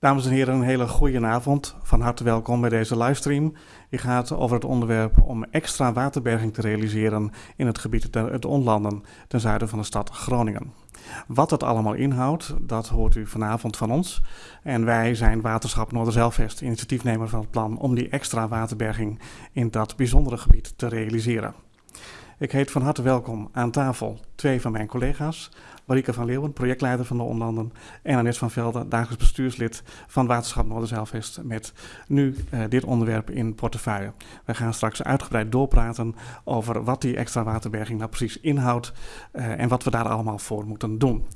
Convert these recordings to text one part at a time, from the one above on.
Dames en heren, een hele goede avond. Van harte welkom bij deze livestream. Die gaat over het onderwerp om extra waterberging te realiseren in het gebied het Onlanden ten zuiden van de stad Groningen. Wat het allemaal inhoudt, dat hoort u vanavond van ons. En wij zijn Waterschap Noorderzeilvest, initiatiefnemer van het plan om die extra waterberging in dat bijzondere gebied te realiseren. Ik heet van harte welkom aan tafel twee van mijn collega's. Marike van Leeuwen, projectleider van de Onlanden. En Annette van Velden, dagelijks bestuurslid van Waterschap Noorderzeilvest. Met nu uh, dit onderwerp in portefeuille. We gaan straks uitgebreid doorpraten over wat die extra waterberging nou precies inhoudt. Uh, en wat we daar allemaal voor moeten doen.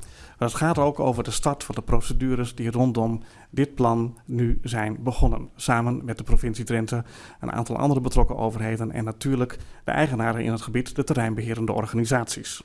Maar het gaat ook over de start van de procedures die rondom dit plan nu zijn begonnen. Samen met de provincie Drenthe, een aantal andere betrokken overheden en natuurlijk de eigenaren in het gebied, de terreinbeherende organisaties.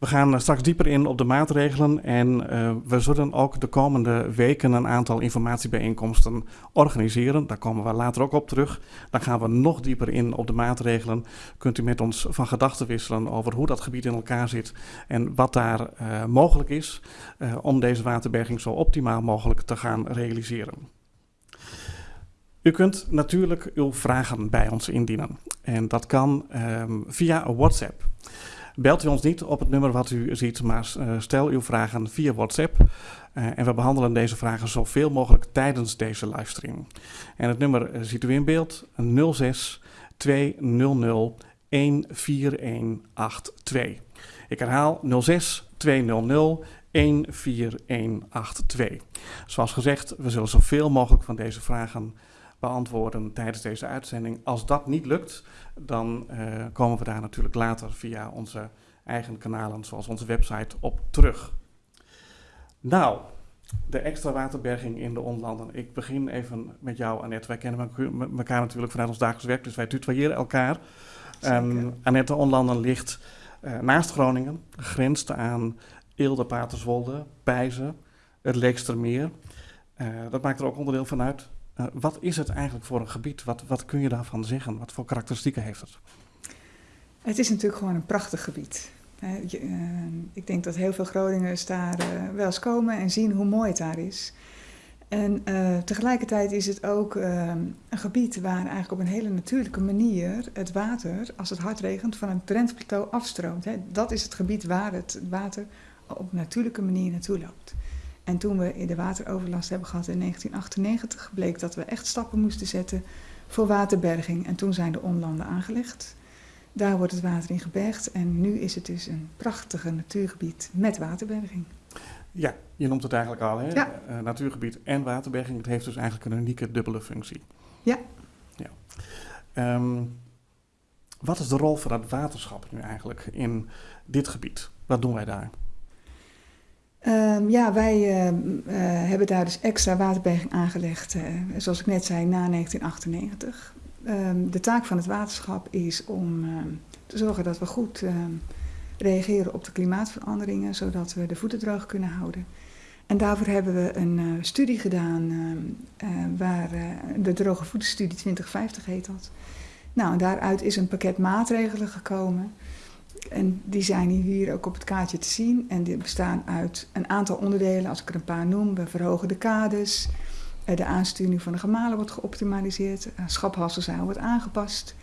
We gaan straks dieper in op de maatregelen en uh, we zullen ook de komende weken een aantal informatiebijeenkomsten organiseren. Daar komen we later ook op terug. Dan gaan we nog dieper in op de maatregelen. Kunt u met ons van gedachten wisselen over hoe dat gebied in elkaar zit en wat daar uh, mogelijk is uh, om deze waterberging zo optimaal mogelijk te gaan realiseren. U kunt natuurlijk uw vragen bij ons indienen en dat kan um, via WhatsApp. Belt u ons niet op het nummer wat u ziet, maar uh, stel uw vragen via WhatsApp. Uh, en we behandelen deze vragen zoveel mogelijk tijdens deze livestream. En het nummer uh, ziet u in beeld: 06 200 14182. Ik herhaal 06 200 14182. Zoals gezegd, we zullen zoveel mogelijk van deze vragen beantwoorden tijdens deze uitzending. Als dat niet lukt, dan uh, komen we daar natuurlijk later via onze eigen kanalen, zoals onze website, op terug. Nou, de extra waterberging in de onlanden. Ik begin even met jou, Annette. Wij kennen elkaar natuurlijk vanuit ons dagelijks werk, dus wij tutoyeren elkaar. Um, Annette, de onlanden ligt uh, naast Groningen, grenst aan Eelde, Paterswolde, Pijzen, het Leekstermeer. Uh, dat maakt er ook onderdeel van uit. Uh, wat is het eigenlijk voor een gebied? Wat, wat kun je daarvan zeggen? Wat voor karakteristieken heeft het? Het is natuurlijk gewoon een prachtig gebied. Uh, ik denk dat heel veel Groningers daar uh, wel eens komen en zien hoe mooi het daar is. En tegelijkertijd is het ook een gebied waar eigenlijk op een hele natuurlijke manier het water, als het hard regent, van het Drenthe-plateau afstroomt. Hè. Dat is het gebied waar het water op natuurlijke manier naartoe loopt. En toen we de wateroverlast hebben gehad in 1998, bleek dat we echt stappen moesten zetten voor waterberging. En toen zijn de onlanden aangelegd. Daar wordt het water in gebergd en nu is het dus een prachtige natuurgebied met waterberging. Ja, je noemt het eigenlijk al, hè? Ja. Uh, natuurgebied en waterberging. Het heeft dus eigenlijk een unieke dubbele functie. Ja. ja. Um, wat is de rol van het waterschap nu eigenlijk in dit gebied? Wat doen wij daar? Um, ja, wij uh, uh, hebben daar dus extra waterberging aangelegd, uh, zoals ik net zei, na 1998. Um, de taak van het waterschap is om te zorgen dat we goed reageren op de klimaatveranderingen, zodat we de voeten droog kunnen houden. En daarvoor hebben we een studie gedaan, waar de Droge Voetenstudie 2050 heet dat. Nou, daaruit is een pakket maatregelen gekomen. En die zijn hier ook op het kaartje te zien. En die bestaan uit een aantal onderdelen. Als ik er een paar noem, we verhogen de kades. Eh, de aansturing van de gemalen wordt geoptimaliseerd. Schaphalsenzuil wordt aangepast.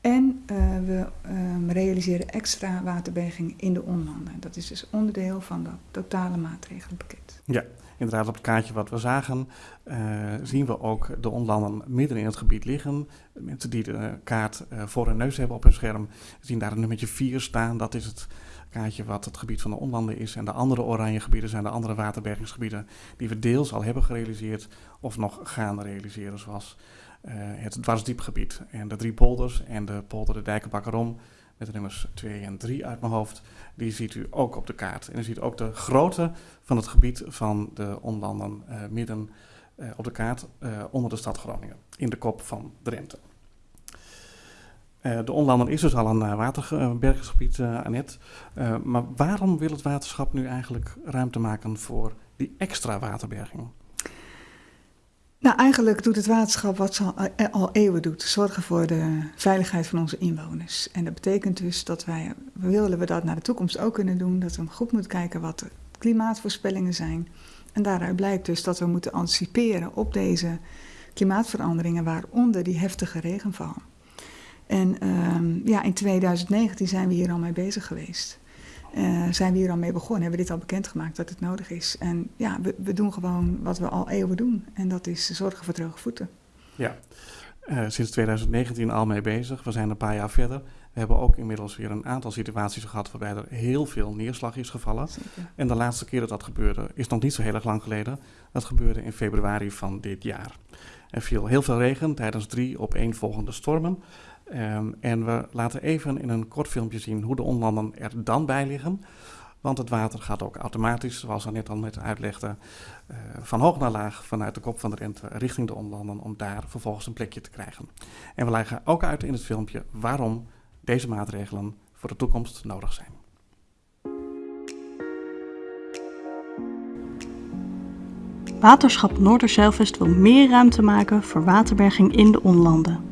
En uh, we um, realiseren extra waterberging in de onlanden. Dat is dus onderdeel van dat totale maatregelenpakket. Ja, inderdaad op het kaartje wat we zagen, uh, zien we ook de onlanden midden in het gebied liggen. Mensen die de kaart uh, voor hun neus hebben op hun scherm, zien daar een nummertje 4 staan. Dat is het kaartje wat het gebied van de onlanden is. En de andere oranje gebieden zijn de andere waterbergingsgebieden die we deels al hebben gerealiseerd of nog gaan realiseren, zoals uh, het dwarsdiepgebied en de drie polders en de polder de Dijkenbakkerom met de nummers 2 en 3 uit mijn hoofd, die ziet u ook op de kaart. En u ziet ook de grootte van het gebied van de onlanden uh, midden uh, op de kaart uh, onder de stad Groningen, in de kop van Drenthe. de onlanden is dus al een waterbergingsgebied, Annette. maar waarom wil het waterschap nu eigenlijk ruimte maken voor die extra waterberging? Nou, eigenlijk doet het waterschap wat ze al, eh, al, eeuwen doet: zorgen voor de veiligheid van onze inwoners. En dat betekent dus dat wij, willen we dat naar de toekomst ook kunnen doen, dat we goed moeten kijken wat de klimaatvoorspellingen zijn. En daaruit blijkt dus dat we moeten anticiperen op deze klimaatveranderingen, waaronder die heftige regenval. En um, ja, in 2019 zijn we hier al mee bezig geweest. Uh, zijn we hier al mee begonnen, hebben we dit al bekendgemaakt dat het nodig is. En ja, we, we doen gewoon wat we al eeuwen doen. En dat is zorgen voor droge voeten. Ja, uh, sinds 2019 al mee bezig. We zijn een paar jaar verder. We hebben ook inmiddels weer een aantal situaties gehad waarbij er heel veel neerslag is gevallen. Zeker. En de laatste keer dat dat gebeurde is nog niet zo heel erg lang geleden. Dat gebeurde in februari van dit jaar. Er viel heel veel regen tijdens drie opeenvolgende stormen. Um, en we laten even in een kort filmpje zien hoe de onlanden er dan bij liggen. Want het water gaat ook automatisch, zoals net al net uitlegden, uh, van hoog naar laag vanuit de kop van de Rente richting de onlanden om daar vervolgens een plekje te krijgen. En we leggen ook uit in het filmpje waarom deze maatregelen voor de toekomst nodig zijn. Waterschap Noorderzeilvest wil meer ruimte maken voor waterberging in de onlanden.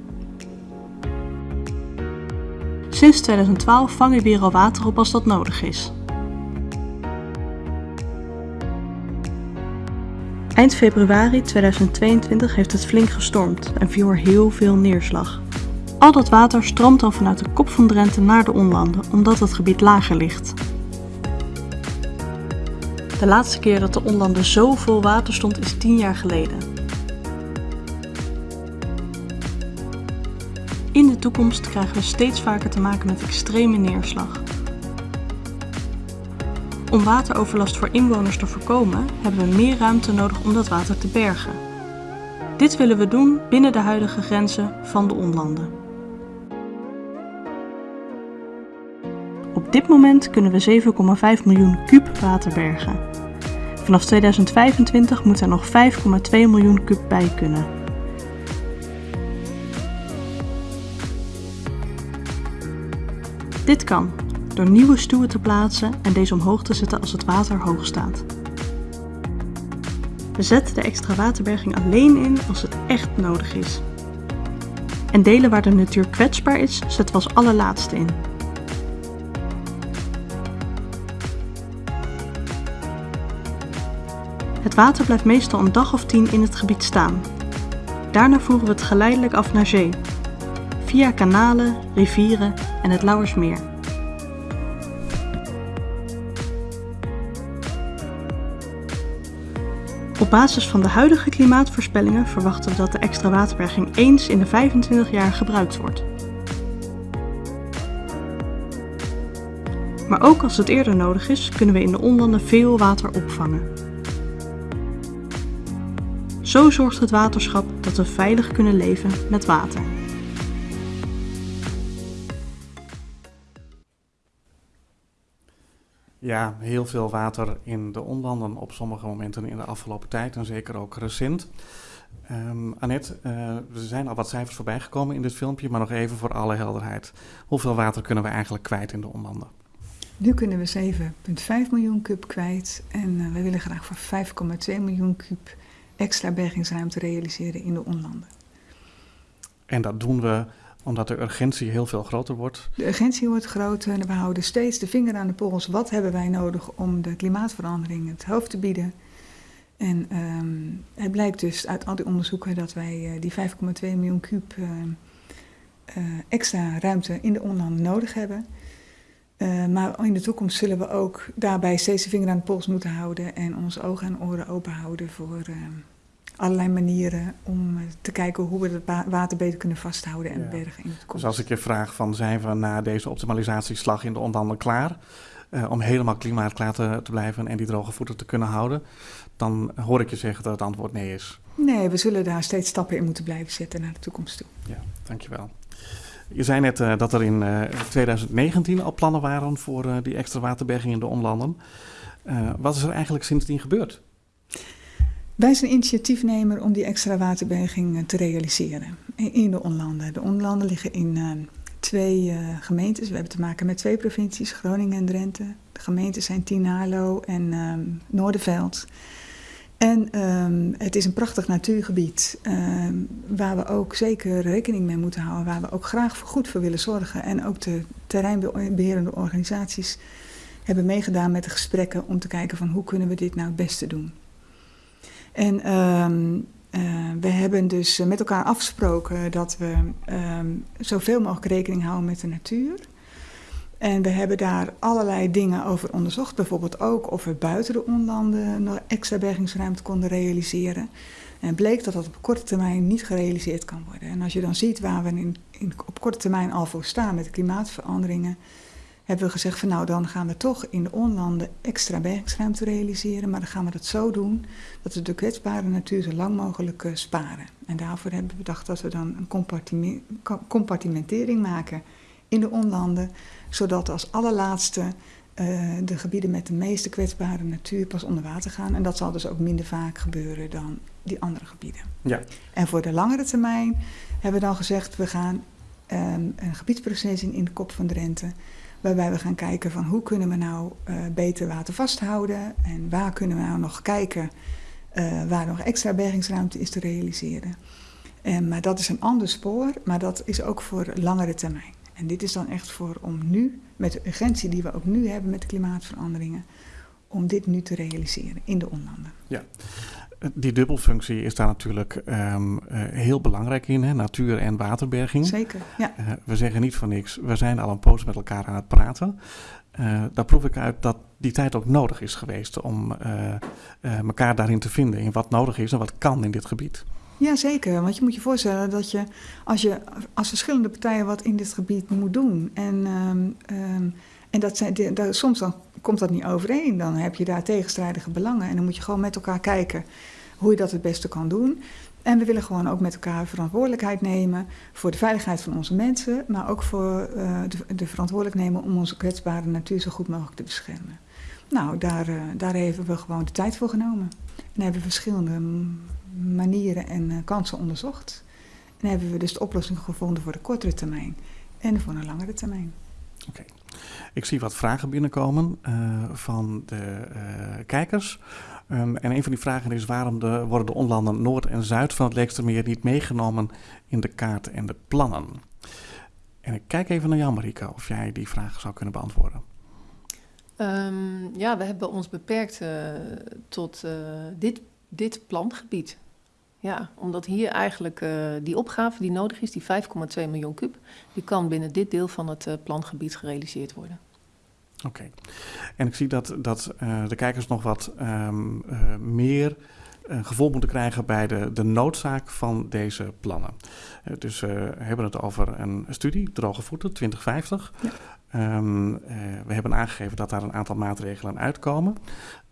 Sinds 2012 vangen we hier al water op als dat nodig is. Eind februari 2022 heeft het flink gestormd en viel er heel veel neerslag. Al dat water stroomt dan vanuit de kop van Drenthe naar de onlanden, omdat het gebied lager ligt. De laatste keer dat de onlanden zo vol water stond is 10 jaar geleden. Toekomst krijgen we steeds vaker te maken met extreme neerslag. Om wateroverlast voor inwoners te voorkomen, hebben we meer ruimte nodig om dat water te bergen. Dit willen we doen binnen de huidige grenzen van de onlanden. Op dit moment kunnen we 7,5 miljoen kub water bergen. Vanaf 2025 moet er nog 5,2 miljoen kub bij kunnen. Dit kan door nieuwe stuwen te plaatsen en deze omhoog te zetten als het water hoog staat. We zetten de extra waterberging alleen in als het echt nodig is. En delen waar de natuur kwetsbaar is, zetten we als allerlaatste in. Het water blijft meestal een dag of tien in het gebied staan. Daarna voeren we het geleidelijk af naar zee, via kanalen, rivieren en het Lauwersmeer. Op basis van de huidige klimaatvoorspellingen verwachten we dat de extra waterberging eens in de 25 jaar gebruikt wordt. Maar ook als het eerder nodig is, kunnen we in de onlanden veel water opvangen. Zo zorgt het waterschap dat we veilig kunnen leven met water. Ja, heel veel water in de onlanden op sommige momenten in de afgelopen tijd en zeker ook recent. Um, Annette, uh, er zijn al wat cijfers voorbij gekomen in dit filmpje, maar nog even voor alle helderheid. Hoeveel water kunnen we eigenlijk kwijt in de onlanden? Nu kunnen we 7,5 miljoen kub kwijt en uh, we willen graag voor 5,2 miljoen kub extra bergingsruimte realiseren in de onlanden. En dat doen we omdat de urgentie heel veel groter wordt? De urgentie wordt groter en we houden steeds de vinger aan de pols. Wat hebben wij nodig om de klimaatverandering het hoofd te bieden? En um, het blijkt dus uit al die onderzoeken dat wij uh, die 5,2 miljoen kuub uh, uh, extra ruimte in de onlanden nodig hebben. maar in de toekomst zullen we ook daarbij steeds de vinger aan de pols moeten houden en onze ogen en oren open houden voor allerlei manieren om eh, te kijken hoe we het water beter kunnen vasthouden en bergen in de toekomst. Dus als ik je vraag van zijn we na deze optimalisatieslag in de onderhandeling klaar uh, om helemaal klimaatklaar te, te blijven en die droge voeten te kunnen houden, dan hoor ik je zeggen dat het antwoord nee is. Nee, we zullen daar steeds stappen in moeten blijven zetten naar de toekomst toe. Ja, dankjewel. Je zei net uh, dat er in uh, 2019 al plannen waren voor die extra waterberging in de onlanden. wat is er eigenlijk sindsdien gebeurd? Wij zijn initiatiefnemer om die extra waterberging eh, te realiseren in de onlanden. De onlanden liggen in uh, twee uh, gemeentes. We hebben te maken met twee provincies, Groningen en Drenthe. De gemeenten zijn Tinalo en um, Noorderveld. En um, het is een prachtig natuurgebied um, waar we ook zeker rekening mee moeten houden. Waar we ook graag goed voor willen zorgen. En ook de terreinbeherende organisaties hebben meegedaan met de gesprekken om te kijken van hoe kunnen we dit nou het beste doen. En ehm, eh, we hebben dus met elkaar afgesproken dat we ehm, zoveel mogelijk rekening houden met de natuur. En we hebben daar allerlei dingen over onderzocht. Bijvoorbeeld ook of we buiten de onlanden nog extra bergingsruimte konden realiseren. En bleek dat dat op korte termijn niet gerealiseerd kan worden. En als je dan ziet waar we in, in, op korte termijn al voor staan met de klimaatveranderingen, hebben we gezegd van nou dan gaan we toch in de onlanden extra bergingsruimte realiseren. Maar dan gaan we dat zo doen dat we de kwetsbare natuur zo lang mogelijk uh, sparen. En daarvoor hebben we bedacht dat we dan een compartimentering maken in de onlanden, zodat als allerlaatste uh, de gebieden met de meeste kwetsbare natuur pas onder water gaan. En dat zal dus ook minder vaak gebeuren dan die andere gebieden. Ja. En voor de langere termijn hebben we dan gezegd, we gaan um, een gebiedsproces in, in de kop van Drenthe. Waarbij we gaan kijken van hoe kunnen we nou uh, beter water vasthouden. En waar kunnen we nou nog kijken uh, waar nog extra bergingsruimte is te realiseren. En, maar dat is een ander spoor, maar dat is ook voor langere termijn. En dit is dan echt voor om nu, met de urgentie die we ook nu hebben met de klimaatveranderingen, om dit nu te realiseren in de onlanden. Ja, die dubbelfunctie is daar natuurlijk um, uh, heel belangrijk in, hè? natuur- en waterberging. Zeker, ja. Uh, we zeggen niet van niks, we zijn al een poos met elkaar aan het praten. Uh, daar proef ik uit dat die tijd ook nodig is geweest om elkaar daarin te vinden, in wat nodig is en wat kan in dit gebied. Ja, zeker. Want je moet je voorstellen dat je als, je, als verschillende partijen wat in dit gebied moet doen. En, um, um, en dat zijn, de, de, soms dan komt dat niet overeen. Dan heb je daar tegenstrijdige belangen. En dan moet je gewoon met elkaar kijken hoe je dat het beste kan doen. En we willen gewoon ook met elkaar verantwoordelijkheid nemen voor de veiligheid van onze mensen. Maar ook voor uh, de, de verantwoordelijkheid nemen om onze kwetsbare natuur zo goed mogelijk te beschermen. Nou, daar, uh, daar hebben we gewoon de tijd voor genomen. En hebben we verschillende manieren en uh, kansen onderzocht. En hebben we dus de oplossing gevonden voor de kortere termijn en voor een langere termijn. Oké. Ik zie wat vragen binnenkomen uh, van de uh, kijkers. Um, en een van die vragen is waarom de, worden de onlanden Noord en Zuid van het Leekstermeer niet meegenomen in de kaart en de plannen? En ik kijk even naar jou, Marika, of jij die vraag zou kunnen beantwoorden. Um, ja, we hebben ons beperkt uh, tot dit, dit plangebied. Ja, omdat hier eigenlijk uh, die opgave die nodig is, die 5,2 miljoen kub, die kan binnen dit deel van het uh, plangebied gerealiseerd worden. Oké. Okay. En ik zie dat, dat uh, de kijkers nog wat um, meer gevoel moeten krijgen bij de, de noodzaak van deze plannen. dus we hebben het over een studie, Droge Voeten 2050. Ja. Um, uh, we hebben aangegeven dat daar een aantal maatregelen uitkomen.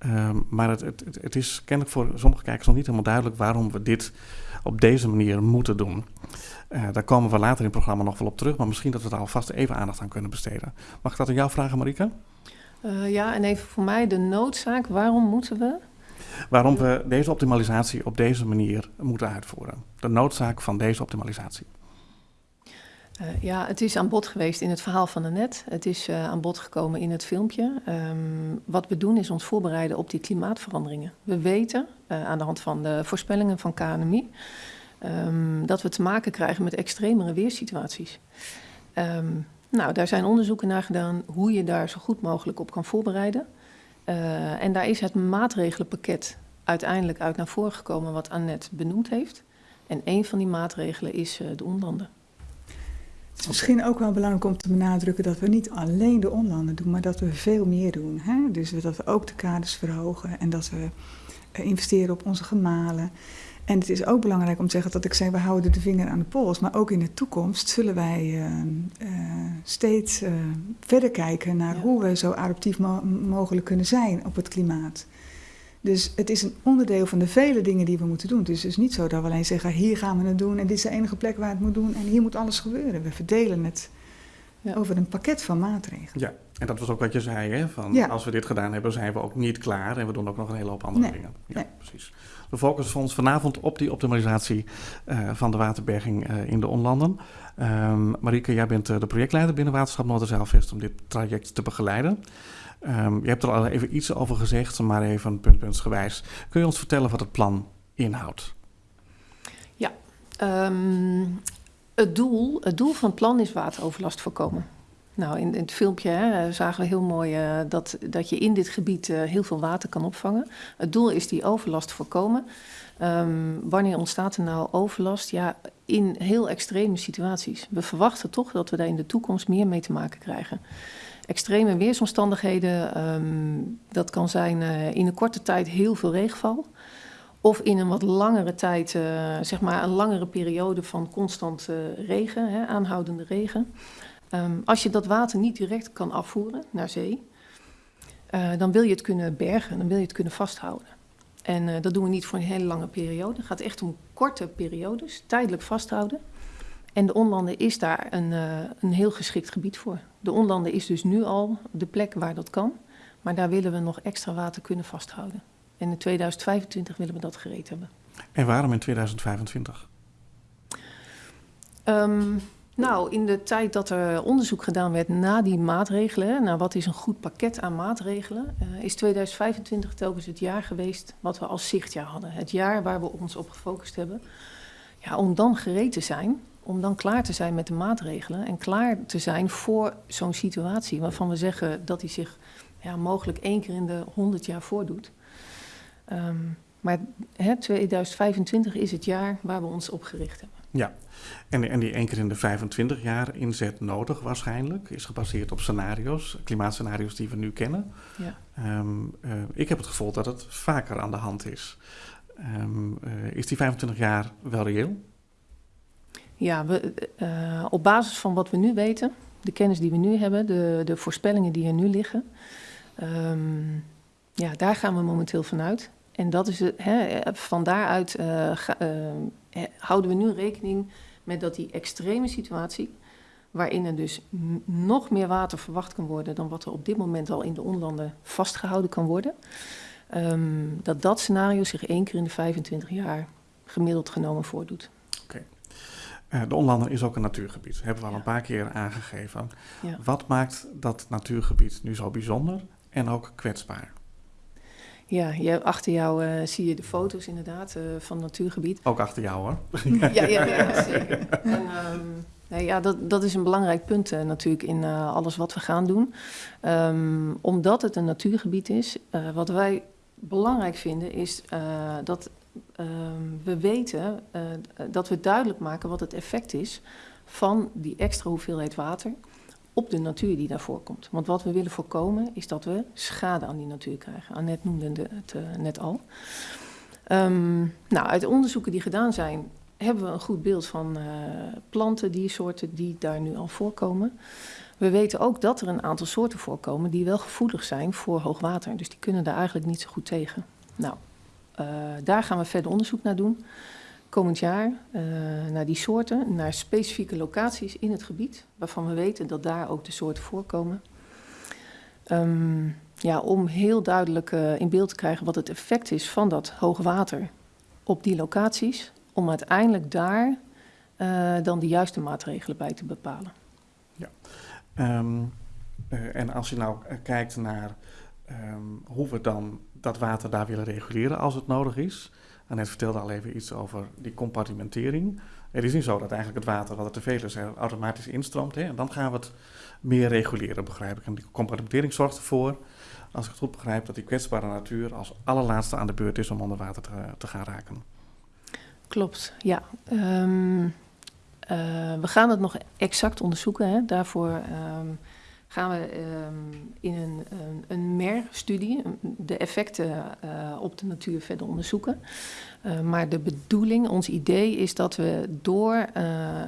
Um, maar het, het, het, is kennelijk voor sommige kijkers nog niet helemaal duidelijk waarom we dit op deze manier moeten doen. Uh, daar komen we later in het programma nog wel op terug, maar misschien dat we daar alvast even aandacht aan kunnen besteden. Mag ik dat aan jou vragen, Marika? Uh, ja, en even voor mij de noodzaak. Waarom moeten we? Waarom we deze optimalisatie op deze manier moeten uitvoeren. De noodzaak van deze optimalisatie. Uh, ja, het is aan bod geweest in het verhaal van net. Het is uh, aan bod gekomen in het filmpje. Um, wat we doen is ons voorbereiden op die klimaatveranderingen. We weten uh, aan de hand van de voorspellingen van KNMI um, dat we te maken krijgen met extremere weersituaties. Um, nou, daar zijn onderzoeken naar gedaan hoe je daar zo goed mogelijk op kan voorbereiden. en daar is het maatregelenpakket uiteindelijk uit naar voren gekomen wat Annette benoemd heeft. En een van die maatregelen is de onlanden. Het is misschien ook wel belangrijk om te benadrukken dat we niet alleen de onlanden doen, maar dat we veel meer doen. Hè? Dus dat we ook de kaders verhogen en dat we investeren op onze gemalen. En het is ook belangrijk om te zeggen dat ik zeg, we houden de vinger aan de pols. Maar ook in de toekomst zullen wij uh, uh, steeds uh, verder kijken naar ja. hoe we zo adaptief mo mogelijk kunnen zijn op het klimaat. Dus het is een onderdeel van de vele dingen die we moeten doen. Dus het is niet zo dat we alleen zeggen, hier gaan we het doen en dit is de enige plek waar het moet doen en hier moet alles gebeuren. We verdelen het ja. over een pakket van maatregelen. Ja, en dat was ook wat je zei, hè? Van ja. als we dit gedaan hebben, zijn we ook niet klaar en we doen ook nog een hele hoop andere nee. dingen. Ja, nee. precies. We focussen ons vanavond op die optimalisatie uh, van de waterberging uh, in de onlanden. Um, Marieke, jij bent uh, de projectleider binnen Waterschap Noorderzeilvest om dit traject te begeleiden. Um, je hebt er al even iets over gezegd, maar even puntpuntsgewijs. Kun je ons vertellen wat het plan inhoudt? Ja, um, het, doel, het doel van het plan is wateroverlast voorkomen. Nou, in, in het filmpje hè, zagen we heel mooi uh, dat, dat je in dit gebied uh, heel veel water kan opvangen. Het doel is die overlast voorkomen. Um, wanneer ontstaat er nou overlast? Ja, in heel extreme situaties. We verwachten toch dat we daar in de toekomst meer mee te maken krijgen. Extreme weersomstandigheden, um, dat kan zijn uh, in een korte tijd heel veel regenval. Of in een wat langere tijd, uh, zeg maar een langere periode van constant uh, regen, hè, aanhoudende regen. Um, als je dat water niet direct kan afvoeren naar zee, dan wil je het kunnen bergen, dan wil je het kunnen vasthouden. En dat doen we niet voor een hele lange periode. Het gaat echt om korte periodes, tijdelijk vasthouden. En de onlanden is daar een, uh, een heel geschikt gebied voor. De onlanden is dus nu al de plek waar dat kan. Maar daar willen we nog extra water kunnen vasthouden. En in 2025 willen we dat gereed hebben. En waarom in 2025? Um, nou, in de tijd dat er onderzoek gedaan werd na die maatregelen, naar wat is een goed pakket aan maatregelen, uh, is 2025 telkens het jaar geweest wat we als zichtjaar hadden. Het jaar waar we ons op gefocust hebben. Ja, om dan gereed te zijn, om dan klaar te zijn met de maatregelen en klaar te zijn voor zo'n situatie waarvan we zeggen dat die zich ja, mogelijk één keer in de 100 jaar voordoet. Um, maar hè, 2025 is het jaar waar we ons op gericht hebben. Ja, en, en die één keer in de 25 jaar inzet nodig waarschijnlijk is gebaseerd op scenario's, klimaatscenario's die we nu kennen. Ja. Um, uh, ik heb het gevoel dat het vaker aan de hand is. Um, uh, is die 25 jaar wel reëel? Ja, we, uh, op basis van wat we nu weten, de kennis die we nu hebben, de, de voorspellingen die er nu liggen, um, ja, daar gaan we momenteel vanuit. En dat is hè, van daaruit houden we nu rekening met dat die extreme situatie, waarin er dus nog meer water verwacht kan worden dan wat er op dit moment al in de onlanden vastgehouden kan worden, um, dat dat scenario zich één keer in de 25 jaar gemiddeld genomen voordoet. Oké. Uh, de onlanden is ook een natuurgebied, hebben we al ja. een paar keer aangegeven. Ja. Wat maakt dat natuurgebied nu zo bijzonder en ook kwetsbaar? Ja, je, achter jou uh, zie je de foto's inderdaad uh, van het natuurgebied. Ook achter jou hoor. ja, ja, ja, zeker. En, um, nee, ja, dat, dat is een belangrijk punt uh, natuurlijk in alles wat we gaan doen. Um, omdat het een natuurgebied is, wat wij belangrijk vinden is dat um, we weten dat we duidelijk maken wat het effect is van die extra hoeveelheid water op de natuur die daarvoor komt. Want wat we willen voorkomen is dat we schade aan die natuur krijgen. Annette noemde het uh, net al. Um, nou, uit onderzoeken die gedaan zijn, hebben we een goed beeld van uh, planten, diersoorten die daar nu al voorkomen. We weten ook dat er een aantal soorten voorkomen die wel gevoelig zijn voor hoogwater. Dus die kunnen daar eigenlijk niet zo goed tegen. Nou, uh, daar gaan we verder onderzoek naar doen komend jaar uh, naar die soorten, naar specifieke locaties in het gebied, waarvan we weten dat daar ook de soorten voorkomen. Um, ja, om heel duidelijk uh, in beeld te krijgen wat het effect is van dat hoogwater op die locaties, om uiteindelijk daar dan de juiste maatregelen bij te bepalen. Ja, um, en als je nou kijkt naar um, hoe we dan dat water daar willen reguleren als het nodig is. Annette vertelde al even iets over die compartimentering. Het is niet zo dat eigenlijk het water, wat er te veel is, er automatisch instroomt. Hè? En dan gaan we het meer reguleren, begrijp ik. En die compartimentering zorgt ervoor, als ik het goed begrijp, dat die kwetsbare natuur als allerlaatste aan de beurt is om onder water te, gaan raken. Klopt, ja. Um, uh, we gaan het nog exact onderzoeken. Hè? Daarvoor um, gaan we um, in een, een, een MER-studie de effecten uh, op de natuur verder onderzoeken. Uh, maar de bedoeling, ons idee is dat we door uh,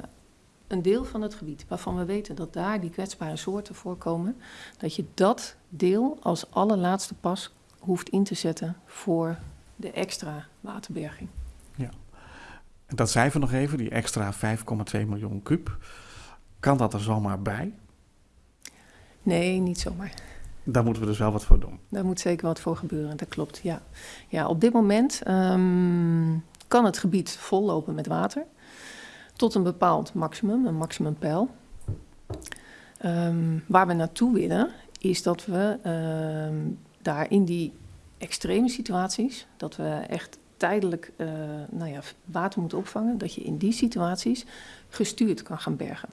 een deel van het gebied waarvan we weten dat daar die kwetsbare soorten voorkomen, dat je dat deel als allerlaatste pas hoeft in te zetten voor de extra waterberging. Ja, dat cijfer nog even, die extra 5,2 miljoen kub. Kan dat er zomaar bij? Nee, niet zomaar. Daar moeten we dus wel wat voor doen. Daar moet zeker wat voor gebeuren, dat klopt. Ja, ja op dit moment um, kan het gebied vollopen met water. Tot een bepaald maximum, een maximumpeil. Um, waar we naartoe willen, is dat we um, daar in die extreme situaties, dat we echt tijdelijk uh, nou ja, water moeten opvangen, dat je in die situaties gestuurd kan gaan bergen.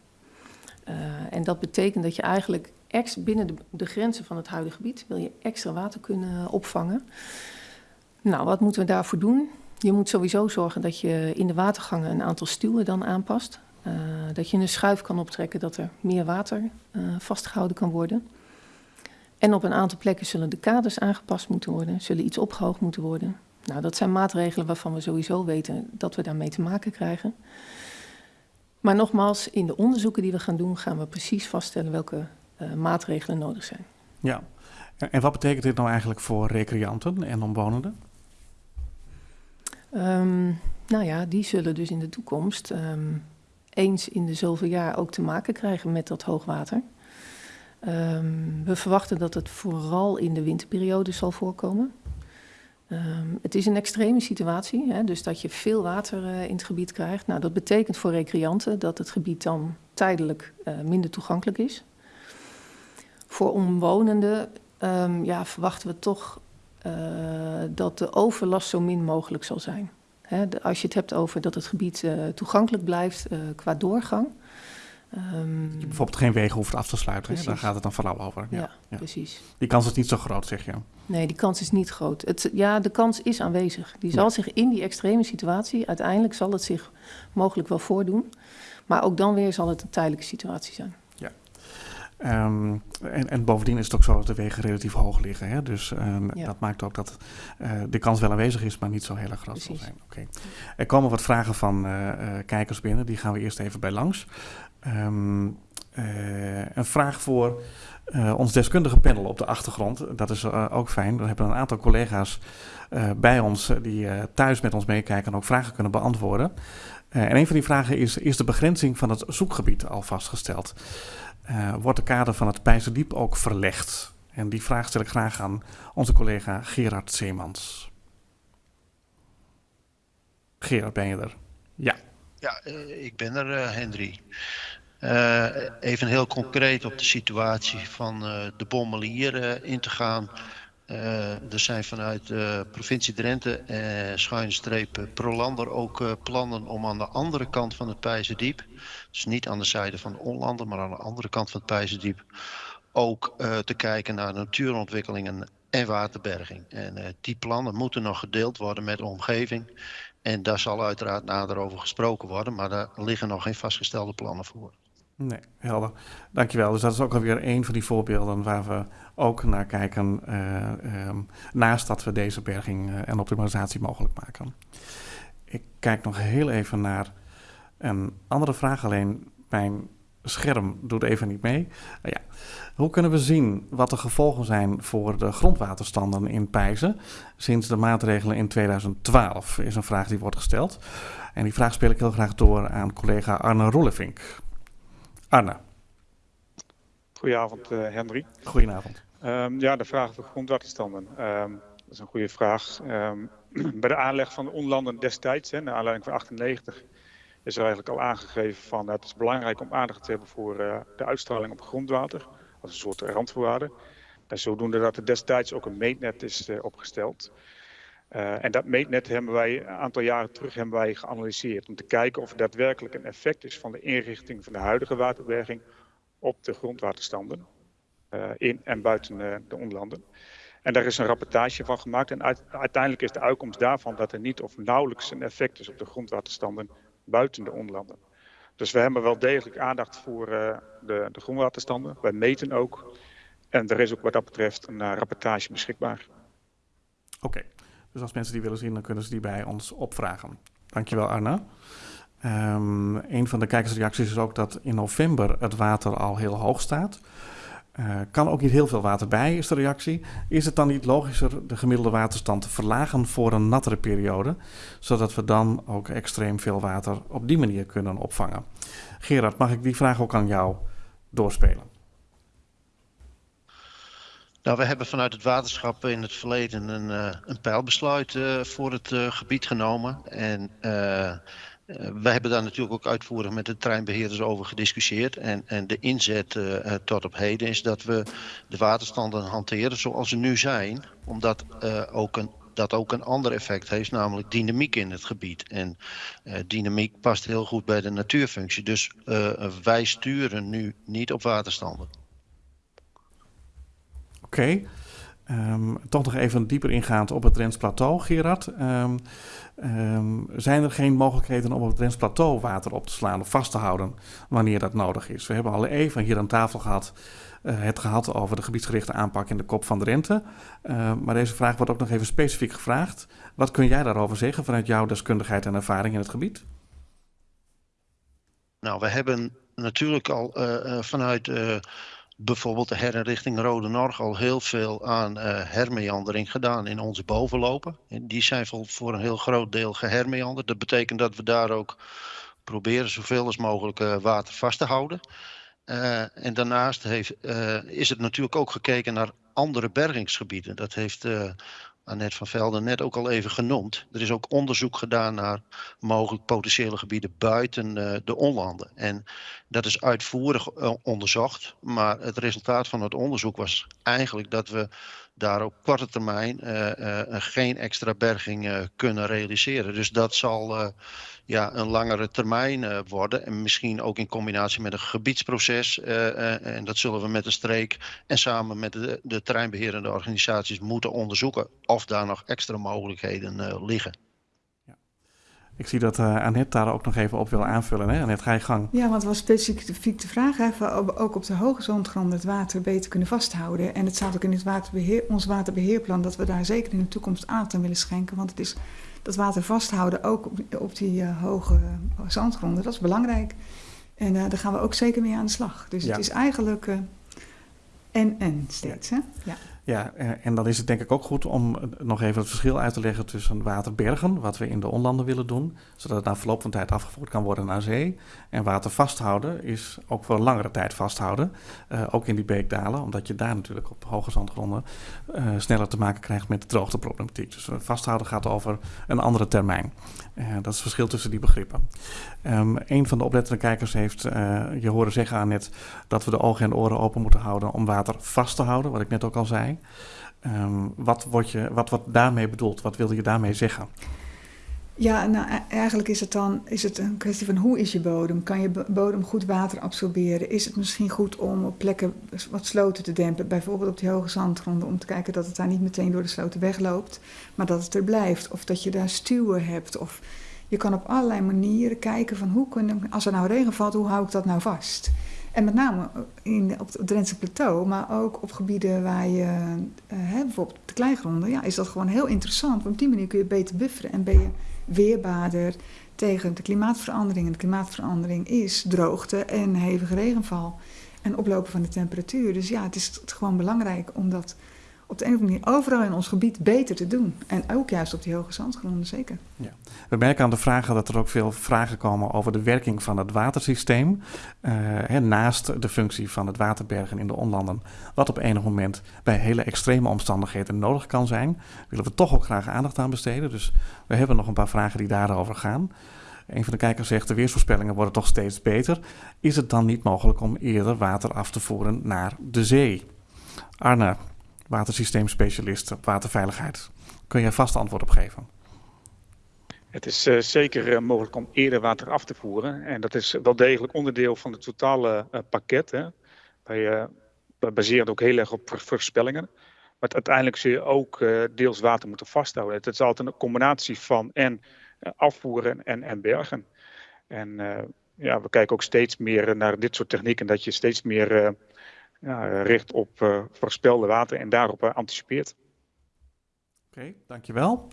en dat betekent dat je eigenlijk ex, binnen de, grenzen van het huidige gebied wil je extra water kunnen opvangen. Nou, wat moeten we daarvoor doen? Je moet sowieso zorgen dat je in de watergangen een aantal stuwen dan aanpast. Uh, dat je een schuif kan optrekken dat er meer water uh, vastgehouden kan worden. En op een aantal plekken zullen de kaders aangepast moeten worden, zullen iets opgehoogd moeten worden. Nou, dat zijn maatregelen waarvan we sowieso weten dat we daarmee te maken krijgen. Maar nogmaals, in de onderzoeken die we gaan doen, gaan we precies vaststellen welke maatregelen nodig zijn. Ja, en wat betekent dit nou eigenlijk voor recreanten en omwonenden? Um, nou ja, die zullen dus in de toekomst um, eens in de zoveel jaar ook te maken krijgen met dat hoogwater. Um, we verwachten dat het vooral in de winterperiode zal voorkomen. Um, het is een extreme situatie, hè, dus dat je veel water uh, in het gebied krijgt. Nou, dat betekent voor recreanten dat het gebied dan tijdelijk uh, minder toegankelijk is. Voor omwonenden um, ja, verwachten we toch uh, dat de overlast zo min mogelijk zal zijn. De, als je het hebt over dat het gebied toegankelijk blijft qua doorgang, Um, je bijvoorbeeld geen wegen hoeft af te sluiten. Daar gaat het dan vooral over. Ja, ja, precies. Die kans is niet zo groot, zeg je. Nee, die kans is niet groot. Het, ja, de kans is aanwezig. Die zal ja. zich in die extreme situatie, uiteindelijk zal het zich mogelijk wel voordoen. Maar ook dan weer zal het een tijdelijke situatie zijn. Ja. Um, en, en, bovendien is het ook zo dat de wegen relatief hoog liggen. Hè? Dus um, ja. dat maakt ook dat uh, de kans wel aanwezig is, maar niet zo heel erg groot zal zijn. Okay. Er komen wat vragen van uh, uh, kijkers binnen. Die gaan we eerst even bij langs. Um, uh, een vraag voor ons deskundige panel op de achtergrond. Dat is ook fijn. We hebben een aantal collega's bij ons die thuis met ons meekijken en ook vragen kunnen beantwoorden. en een van die vragen is: is de begrenzing van het zoekgebied al vastgesteld? Wordt de kader van het Pijzerdiep ook verlegd? En die vraag stel ik graag aan onze collega Gerard Zeemans. Gerard, ben je er? Ja. Ja, ik ben er, Henry. Uh, even heel concreet op de situatie van de bommelier in te gaan. Er zijn vanuit de provincie Drenthe, schuine streep Prolander, ook plannen om aan de andere kant van het Pijzendiep, dus niet aan de zijde van de Onlanden, maar aan de andere kant van het Pijzendiep, ook te kijken naar natuurontwikkelingen en waterberging. En die plannen moeten nog gedeeld worden met de omgeving. En daar zal uiteraard nader over gesproken worden, maar daar liggen nog geen vastgestelde plannen voor. Nee, helder. Dankjewel. Dus dat is ook alweer een van die voorbeelden waar we ook naar kijken, uh, um, naast dat we deze berging uh, en optimalisatie mogelijk maken. Ik kijk nog heel even naar een andere vraag, alleen mijn scherm doet even niet mee. Uh, ja. Hoe kunnen we zien wat de gevolgen zijn voor de grondwaterstanden in Pijzen sinds de maatregelen in 2012? Is een vraag die wordt gesteld. En die vraag speel ik heel graag door aan collega Arne Roelevink. Goedenavond, uh, Henry. Goedenavond. Um, ja, de vraag over grondwaterstanden. Um, dat is een goede vraag. Um, bij de aanleg van de onlanden destijds, hè, naar aanleiding van 98, is er eigenlijk al aangegeven van het is belangrijk om aandacht te hebben voor uh, de uitstraling op grondwater, als een soort randvoorwaarde. En zodoende dat er destijds ook een meetnet is uh, opgesteld. Uh, en dat meetnet hebben wij een aantal jaren terug hebben wij geanalyseerd om te kijken of er daadwerkelijk een effect is van de inrichting van de huidige waterberging op de grondwaterstanden uh, in en buiten uh, de onlanden. En daar is een rapportage van gemaakt en uit, uiteindelijk is de uitkomst daarvan dat er niet of nauwelijks een effect is op de grondwaterstanden buiten de onlanden. Dus we hebben wel degelijk aandacht voor de, de grondwaterstanden. Wij meten ook en er is ook wat dat betreft een rapportage beschikbaar. Oké. Dus als mensen die willen zien, dan kunnen ze die bij ons opvragen. Dankjewel Arna. Um, een van de kijkersreacties is ook dat in november het water al heel hoog staat. Uh, kan ook niet heel veel water bij, is de reactie. Is het dan niet logischer de gemiddelde waterstand te verlagen voor een nattere periode, zodat we dan ook extreem veel water op die manier kunnen opvangen? Gerard, mag ik die vraag ook aan jou doorspelen? Nou, we hebben vanuit het waterschap in het verleden een, uh, een pijlbesluit uh, voor het uh, gebied genomen. En we hebben daar natuurlijk ook uitvoerig met de treinbeheerders over gediscussieerd. En, en de inzet tot op heden is dat we de waterstanden hanteren zoals ze nu zijn. Omdat ook een dat ook een ander effect heeft, namelijk dynamiek in het gebied. En dynamiek past heel goed bij de natuurfunctie. Dus wij sturen nu niet op waterstanden. Oké. Ehm, toch nog even dieper ingaand op het Drents Plateau, Gerard. Um, um, zijn er geen mogelijkheden om op het Drents Plateau water op te slaan of vast te houden wanneer dat nodig is? We hebben al even hier aan tafel gehad uh, het gehad over de gebiedsgerichte aanpak in de kop van de rente. Maar deze vraag wordt ook nog even specifiek gevraagd. Wat kun jij daarover zeggen vanuit jouw deskundigheid en ervaring in het gebied? Nou, we hebben natuurlijk al uh, vanuit bijvoorbeeld de herinrichting Rode Norg al heel veel aan uh, hermeandering gedaan in onze bovenlopen. En die zijn voor, een heel groot deel gehermeanderd. Dat betekent dat we daar ook proberen zoveel als mogelijk uh, water vast te houden. Uh, en daarnaast heeft, is het natuurlijk ook gekeken naar andere bergingsgebieden. Dat heeft Annette van Velden net ook al even genoemd. Er is ook onderzoek gedaan naar mogelijk potentiële gebieden buiten uh, de onlanden. En dat is uitvoerig uh, onderzocht. Maar het resultaat van het onderzoek was eigenlijk dat we daar op korte termijn uh, geen extra berging kunnen realiseren. Dus dat zal ja, een langere termijn worden. En misschien ook in combinatie met een gebiedsproces. En dat zullen we met de streek en samen met de, de organisaties moeten onderzoeken. Of daar nog extra mogelijkheden liggen. Ik zie dat uh, Annette daar ook nog even op wil aanvullen. Hè? Annette, ga je gang. Ja, want het was specifiek de vraag even ook op de hoge zandgrond het water beter kunnen vasthouden. En het staat ook in het waterbeheer, ons waterbeheerplan dat we daar zeker in de toekomst aandacht aan willen schenken. Want het is dat water vasthouden, ook op, op die uh, hoge zandgronden, dat is belangrijk. En uh, daar gaan we ook zeker mee aan de slag. Dus ja. het is eigenlijk uh, en en steeds. Ja. Hè? ja. Ja, en dan is het denk ik ook goed om nog even het verschil uit te leggen tussen waterbergen, wat we in de onlanden willen doen, zodat het na verloop van tijd afgevoerd kan worden naar zee. En water vasthouden is ook voor een langere tijd vasthouden, uh, ook in die beekdalen, omdat je daar natuurlijk op hoge zandgronden sneller te maken krijgt met de droogteproblematiek. Dus vasthouden gaat over een andere termijn. Dat is het verschil tussen die begrippen. Um, een van de oplettende kijkers heeft je horen zeggen aan net dat we de ogen en oren open moeten houden om water vast te houden, wat ik net ook al zei. Um, wat, wordt je, wat wordt daarmee bedoeld? Wat wilde je daarmee zeggen? Ja, nou eigenlijk is het dan is het een kwestie van hoe is je bodem? Kan je bodem goed water absorberen? Is het misschien goed om op plekken wat sloten te dempen? Bijvoorbeeld op die hoge zandgronden, om te kijken dat het daar niet meteen door de sloten wegloopt, maar dat het er blijft. Of dat je daar stuwen hebt. Of je kan op allerlei manieren kijken van hoe kunnen, als er nou regen valt, hoe hou ik dat nou vast? En met name in, op het Drentse plateau, maar ook op gebieden waar je, uh, hè, bijvoorbeeld de kleigronden, ja, is dat gewoon heel interessant. Want op die manier kun je beter bufferen en ben je weerbaarder tegen de klimaatverandering. En de klimaatverandering is droogte en hevige regenval en oplopen van de temperatuur. Dus ja, het is gewoon belangrijk om dat op de een manier overal in ons gebied beter te doen. En ook juist op die hoge zandgronden, zeker. Ja. We merken aan de vragen dat er ook veel vragen komen over de werking van het watersysteem. Uh, hè, naast de functie van het waterbergen in de onlanden. Wat op enig moment bij hele extreme omstandigheden nodig kan zijn. Willen we toch ook graag aandacht aan besteden. Dus we hebben nog een paar vragen die daarover gaan. Een van de kijkers zegt: de weersvoorspellingen worden toch steeds beter. Is het dan niet mogelijk om eerder water af te voeren naar de zee? Arne, watersysteemspecialist op waterveiligheid. Kun jij vast antwoord op geven? Het is uh, zeker uh, mogelijk om eerder water af te voeren. En dat is wel degelijk onderdeel van het totale uh, pakket. Hè. Wij, wij baseren ook heel erg op voorspellingen. Maar uiteindelijk zul je ook deels water moeten vasthouden. Het is altijd een combinatie van en afvoeren en, en bergen. En ja, we kijken ook steeds meer naar dit soort technieken. Dat je steeds meer richt op uh, voorspelde water en daarop uh, anticipeert. Oké, dankjewel.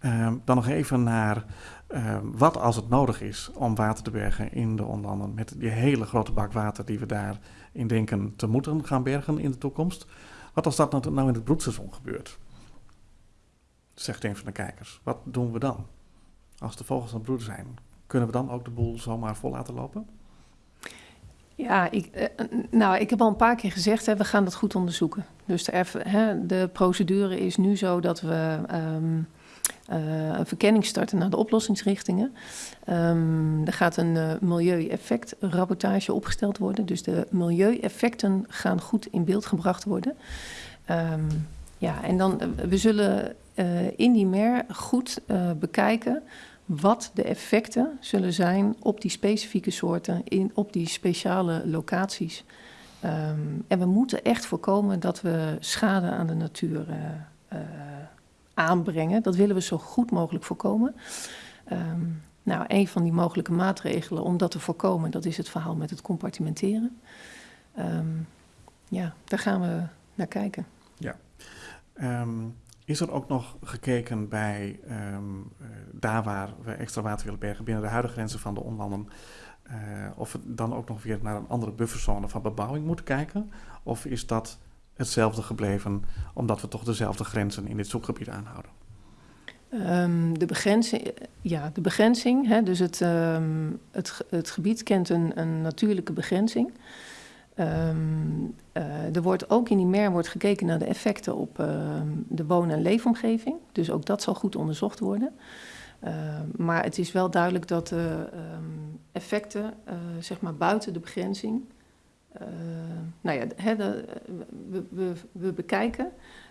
Uh, dan nog even naar uh, wat als het nodig is om water te bergen in de onlanden. Met die hele grote bak water die we daarin denken te moeten gaan bergen in de toekomst. Wat als dat nou in het broedseizoen gebeurt? Zegt een van de kijkers. Wat doen we dan? Als de vogels aan het broeden zijn, kunnen we dan ook de boel zomaar vol laten lopen? Ja, ik, eh, nou, ik heb al een paar keer gezegd, hè, we gaan dat goed onderzoeken. Dus de, hè, de procedure is nu zo dat we um, uh, een verkenning starten naar de oplossingsrichtingen. Um, er gaat een uh, milieueffectrapportage opgesteld worden. Dus de milieueffecten gaan goed in beeld gebracht worden. Um, ja, en dan, we zullen in die MER goed bekijken wat de effecten zullen zijn op die specifieke soorten, in, op die speciale locaties. Um, en we moeten echt voorkomen dat we schade aan de natuur uh, uh, aanbrengen. Dat willen we zo goed mogelijk voorkomen. Um, nou, een van die mogelijke maatregelen om dat te voorkomen, dat is het verhaal met het compartimenteren. Um, ja, daar gaan we naar kijken. Ja. Is er ook nog gekeken bij um, daar waar we extra water willen bergen binnen de huidige grenzen van de onlanden? Uh, of we dan ook nog weer naar een andere bufferzone van bebouwing moeten kijken? Of is dat hetzelfde gebleven omdat we toch dezelfde grenzen in dit zoekgebied aanhouden? Um, de begrenzing, ja, de begrenzing hè, dus het, um, het, het gebied kent een, een natuurlijke begrenzing. Um, uh, er wordt ook in die MER wordt gekeken naar de effecten op uh, de woon- en leefomgeving. Dus ook dat zal goed onderzocht worden. Uh, maar het is wel duidelijk dat de effecten, zeg maar buiten de begrenzing. nou ja, we, we bekijken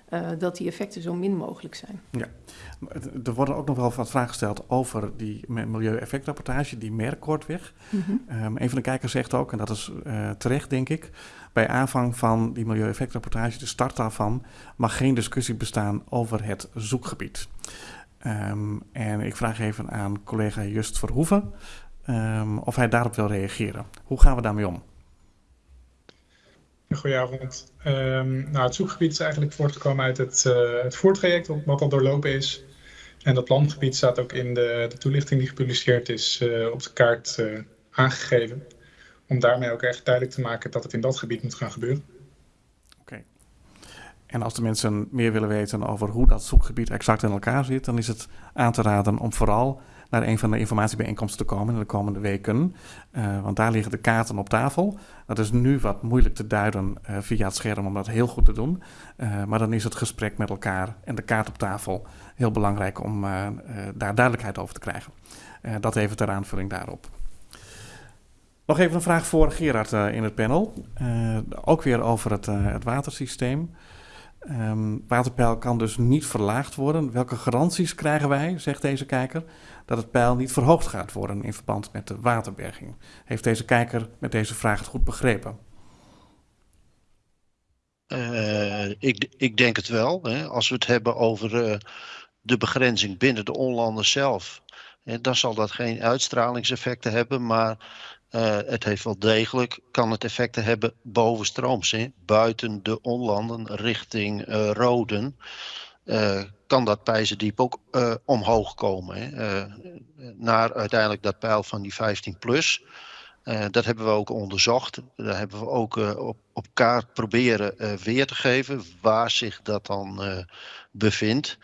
uh, dat die effecten zo min mogelijk zijn. Ja, er worden ook nog wel wat vragen gesteld over die milieueffectrapportage, die merkkortweg. Mm -hmm. um, een van de kijkers zegt ook, en dat is uh, terecht denk ik, bij aanvang van die milieueffectrapportage, de start daarvan, mag geen discussie bestaan over het zoekgebied. Um, en ik vraag even aan collega Just Verhoeven um, of hij daarop wil reageren. Hoe gaan we daarmee om? Goedenavond. Um, nou, het zoekgebied is eigenlijk voortgekomen uit het, uh, het voertraject wat al doorlopen is. En dat landgebied staat ook in de, de toelichting die gepubliceerd is uh, op de kaart uh, aangegeven. Om daarmee ook echt duidelijk te maken dat het in dat gebied moet gaan gebeuren. Oké. En als de mensen meer willen weten over hoe dat zoekgebied exact in elkaar zit, dan is het aan te raden om vooral naar een van de informatiebijeenkomsten te komen in de komende weken. Uh, want daar liggen de kaarten op tafel. Dat is nu wat moeilijk te duiden uh, via het scherm om dat heel goed te doen. Uh, maar dan is het gesprek met elkaar en de kaart op tafel heel belangrijk om daar duidelijkheid over te krijgen. dat even ter aanvulling daarop. Nog even een vraag voor Gerard in het panel. ook weer over het, het watersysteem. Um, waterpeil kan dus niet verlaagd worden. Welke garanties krijgen wij, zegt deze kijker, dat het peil niet verhoogd gaat worden in verband met de waterberging? Heeft deze kijker met deze vraag het goed begrepen? Uh, ik, ik, denk het wel. Hè. Als we het hebben over uh, de begrenzing binnen de onlanden zelf, dan zal dat geen uitstralingseffecten hebben, maar uh, het heeft wel degelijk, kan het effecten hebben bovenstrooms, hè, buiten de onlanden richting uh, Roden. Uh, kan dat Pijzendiep ook omhoog komen. Hè, naar uiteindelijk dat pijl van die 15 plus. dat hebben we ook onderzocht. Daar hebben we ook op, op kaart proberen weer te geven waar zich dat dan bevindt.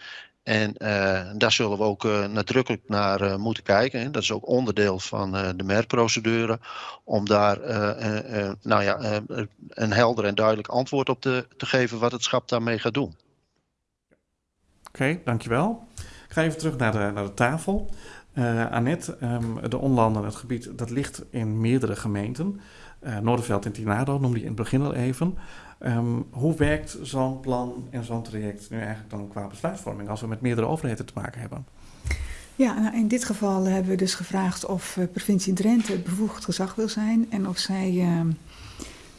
En uh, daar zullen we ook uh, nadrukkelijk naar uh, moeten kijken. Hè. Dat is ook onderdeel van de MER-procedure. Om daar nou ja, een helder en duidelijk antwoord op te, te geven wat het schap daarmee gaat doen. Oké, dankjewel. Ik ga even terug naar de, naar de tafel. Annette, um, de onlanden, het gebied, dat ligt in meerdere gemeenten. Noorderveld en Tinado noemde je in het begin al even. Um, hoe werkt zo'n plan en zo'n traject nu eigenlijk dan qua besluitvorming als we met meerdere overheden te maken hebben? Ja, nou in dit geval hebben we dus gevraagd of uh, provincie Drenthe het bevoegd gezag wil zijn en of zij uh,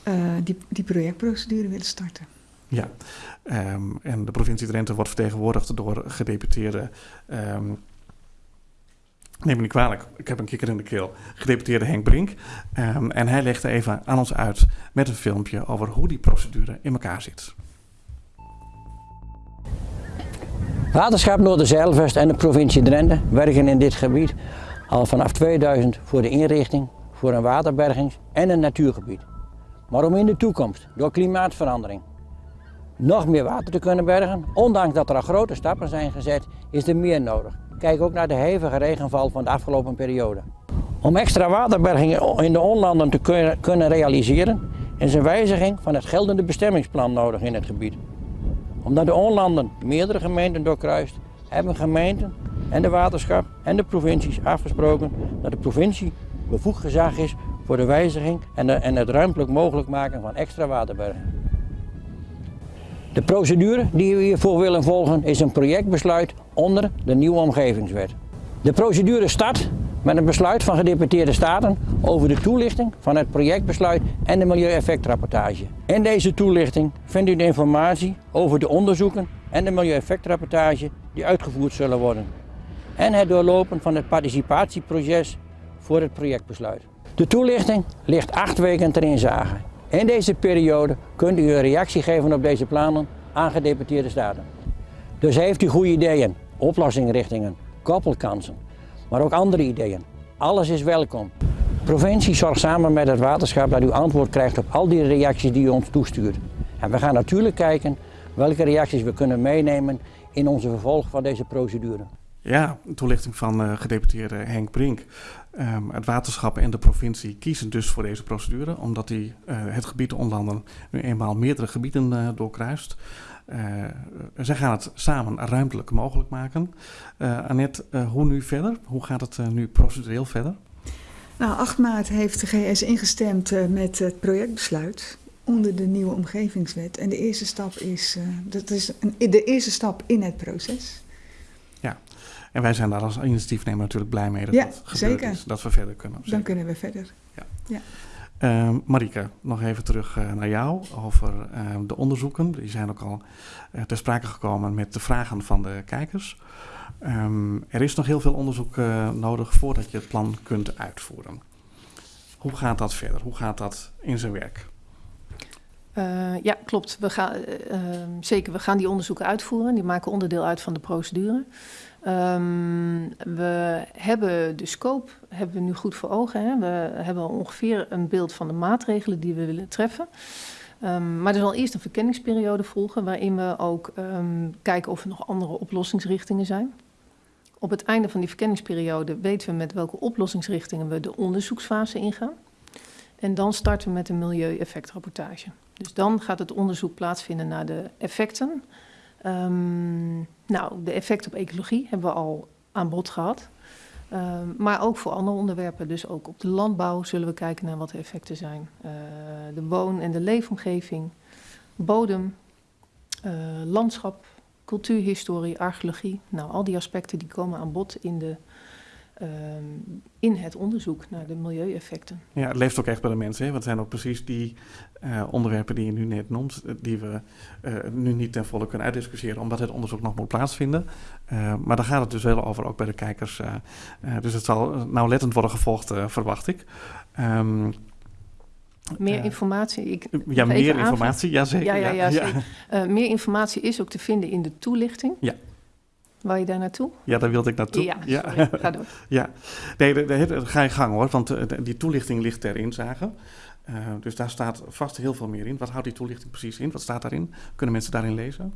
uh, die, die projectprocedure willen starten. Ja, um, en de provincie Drenthe wordt vertegenwoordigd door gedeputeerde um, neem me niet kwalijk, ik heb een kikker in de keel, gedeputeerde Henk Brink. Um, en hij legde even aan ons uit met een filmpje over hoe die procedure in elkaar zit. Waterschap Noorderzeilvest en de provincie Drenthe werken in dit gebied al vanaf 2000 voor de inrichting voor een waterbergings- en een natuurgebied. Maar om in de toekomst door klimaatverandering nog meer water te kunnen bergen, ondanks dat er al grote stappen zijn gezet, is er meer nodig. Kijk ook naar de hevige regenval van de afgelopen periode. Om extra waterberging in de onlanden te kunnen realiseren is een wijziging van het geldende bestemmingsplan nodig in het gebied. Omdat de onlanden meerdere gemeenten doorkruist, hebben gemeenten en de waterschap en de provincies afgesproken dat de provincie bevoegd gezag is voor de wijziging en, het ruimtelijk mogelijk maken van extra waterbergen. De procedure die we hiervoor willen volgen is een projectbesluit onder de nieuwe omgevingswet. De procedure start met een besluit van gedeputeerde staten over de toelichting van het projectbesluit en de milieueffectrapportage. In deze toelichting vindt u de informatie over de onderzoeken en de milieueffectrapportage die uitgevoerd zullen worden. En het doorlopen van het participatieproces voor het projectbesluit. De toelichting ligt acht weken ter inzage. In deze periode kunt u een reactie geven op deze plannen aan gedeputeerde staten. Dus heeft u goede ideeën, oplossingsrichtingen, koppelkansen, maar ook andere ideeën. Alles is welkom. Provincie zorgt samen met het waterschap dat u antwoord krijgt op al die reacties die u ons toestuurt. En we gaan natuurlijk kijken welke reacties we kunnen meenemen in onze vervolg van deze procedure. Ja, toelichting van uh, gedeputeerde Henk Brink. Um, het waterschap en de provincie kiezen dus voor deze procedure, omdat die, uh, het gebied Onlanden nu eenmaal meerdere gebieden uh, doorkruist. zij gaan het samen ruimtelijk mogelijk maken. Annette, hoe nu verder? Hoe gaat het nu procedureel verder? Nou, 8 maart heeft de GS ingestemd met het projectbesluit onder de nieuwe omgevingswet. En de eerste stap is, dat is een, de eerste stap in het proces. En wij zijn daar als initiatiefnemer natuurlijk blij mee dat ja, dat gebeurd zeker. is. Dat we verder kunnen. Dan kunnen we verder. Ja. ja. Uh, Marike, nog even terug uh, naar jou over uh, de onderzoeken. Die zijn ook al uh, ter sprake gekomen met de vragen van de kijkers. Um, er is nog heel veel onderzoek nodig voordat je het plan kunt uitvoeren. Hoe gaat dat verder? Hoe gaat dat in zijn werk? Uh, ja, klopt. We gaan, uh, zeker, we gaan die onderzoeken uitvoeren. Die maken onderdeel uit van de procedure. Um, we hebben de scope hebben we nu goed voor ogen. Hè? We hebben ongeveer een beeld van de maatregelen die we willen treffen. Um, maar er zal eerst een verkenningsperiode volgen... waarin we ook um, kijken of er nog andere oplossingsrichtingen zijn. Op het einde van die verkenningsperiode weten we met welke oplossingsrichtingen... we de onderzoeksfase ingaan. En dan starten we met een milieueffectrapportage. Dus dan gaat het onderzoek plaatsvinden naar de effecten. Um, nou, de effecten op ecologie hebben we al aan bod gehad. Um, maar ook voor andere onderwerpen. Dus ook op de landbouw zullen we kijken naar wat de effecten zijn. Uh, de woon- en de leefomgeving, bodem, uh, landschap, cultuurhistorie, archeologie. Nou, al die aspecten die komen aan bod in de Um, in het onderzoek naar de milieueffecten. Ja, het leeft ook echt bij de mensen. Hè? Want het zijn ook precies die uh, onderwerpen die je nu net noemt, die we uh, nu niet ten volle kunnen uitdiscussiëren, omdat het onderzoek nog moet plaatsvinden. Uh, maar daar gaat het dus wel over, ook bij de kijkers. dus het zal nauwlettend worden gevolgd, verwacht ik. Um, meer informatie. Ik, ja, meer informatie, ja zeker. Ja, ja, ja, ja. Zeker. meer informatie is ook te vinden in de toelichting. Ja. Wou je daar naartoe? Ja, daar wilde ik naartoe. Ja, sorry. ga door. ja, nee, de, de, de, ga je gang hoor, want de, die toelichting ligt ter inzage. Uh, dus daar staat vast heel veel meer in. Wat houdt die toelichting precies in? Wat staat daarin? Kunnen mensen daarin lezen?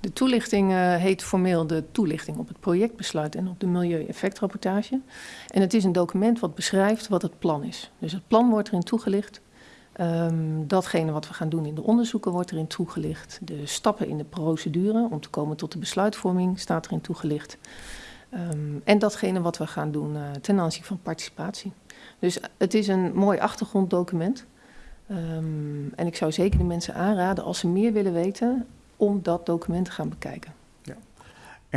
De toelichting uh, heet formeel de toelichting op het projectbesluit en op de milieueffectrapportage. En het is een document wat beschrijft wat het plan is. Dus het plan wordt erin toegelicht. Um, datgene wat we gaan doen in de onderzoeken wordt erin toegelicht. De stappen in de procedure om te komen tot de besluitvorming staat erin toegelicht. Um, en datgene wat we gaan doen uh, ten aanzien van participatie. Dus het is een mooi achtergronddocument. Um, en ik zou zeker de mensen aanraden, als ze meer willen weten, om dat document te gaan bekijken.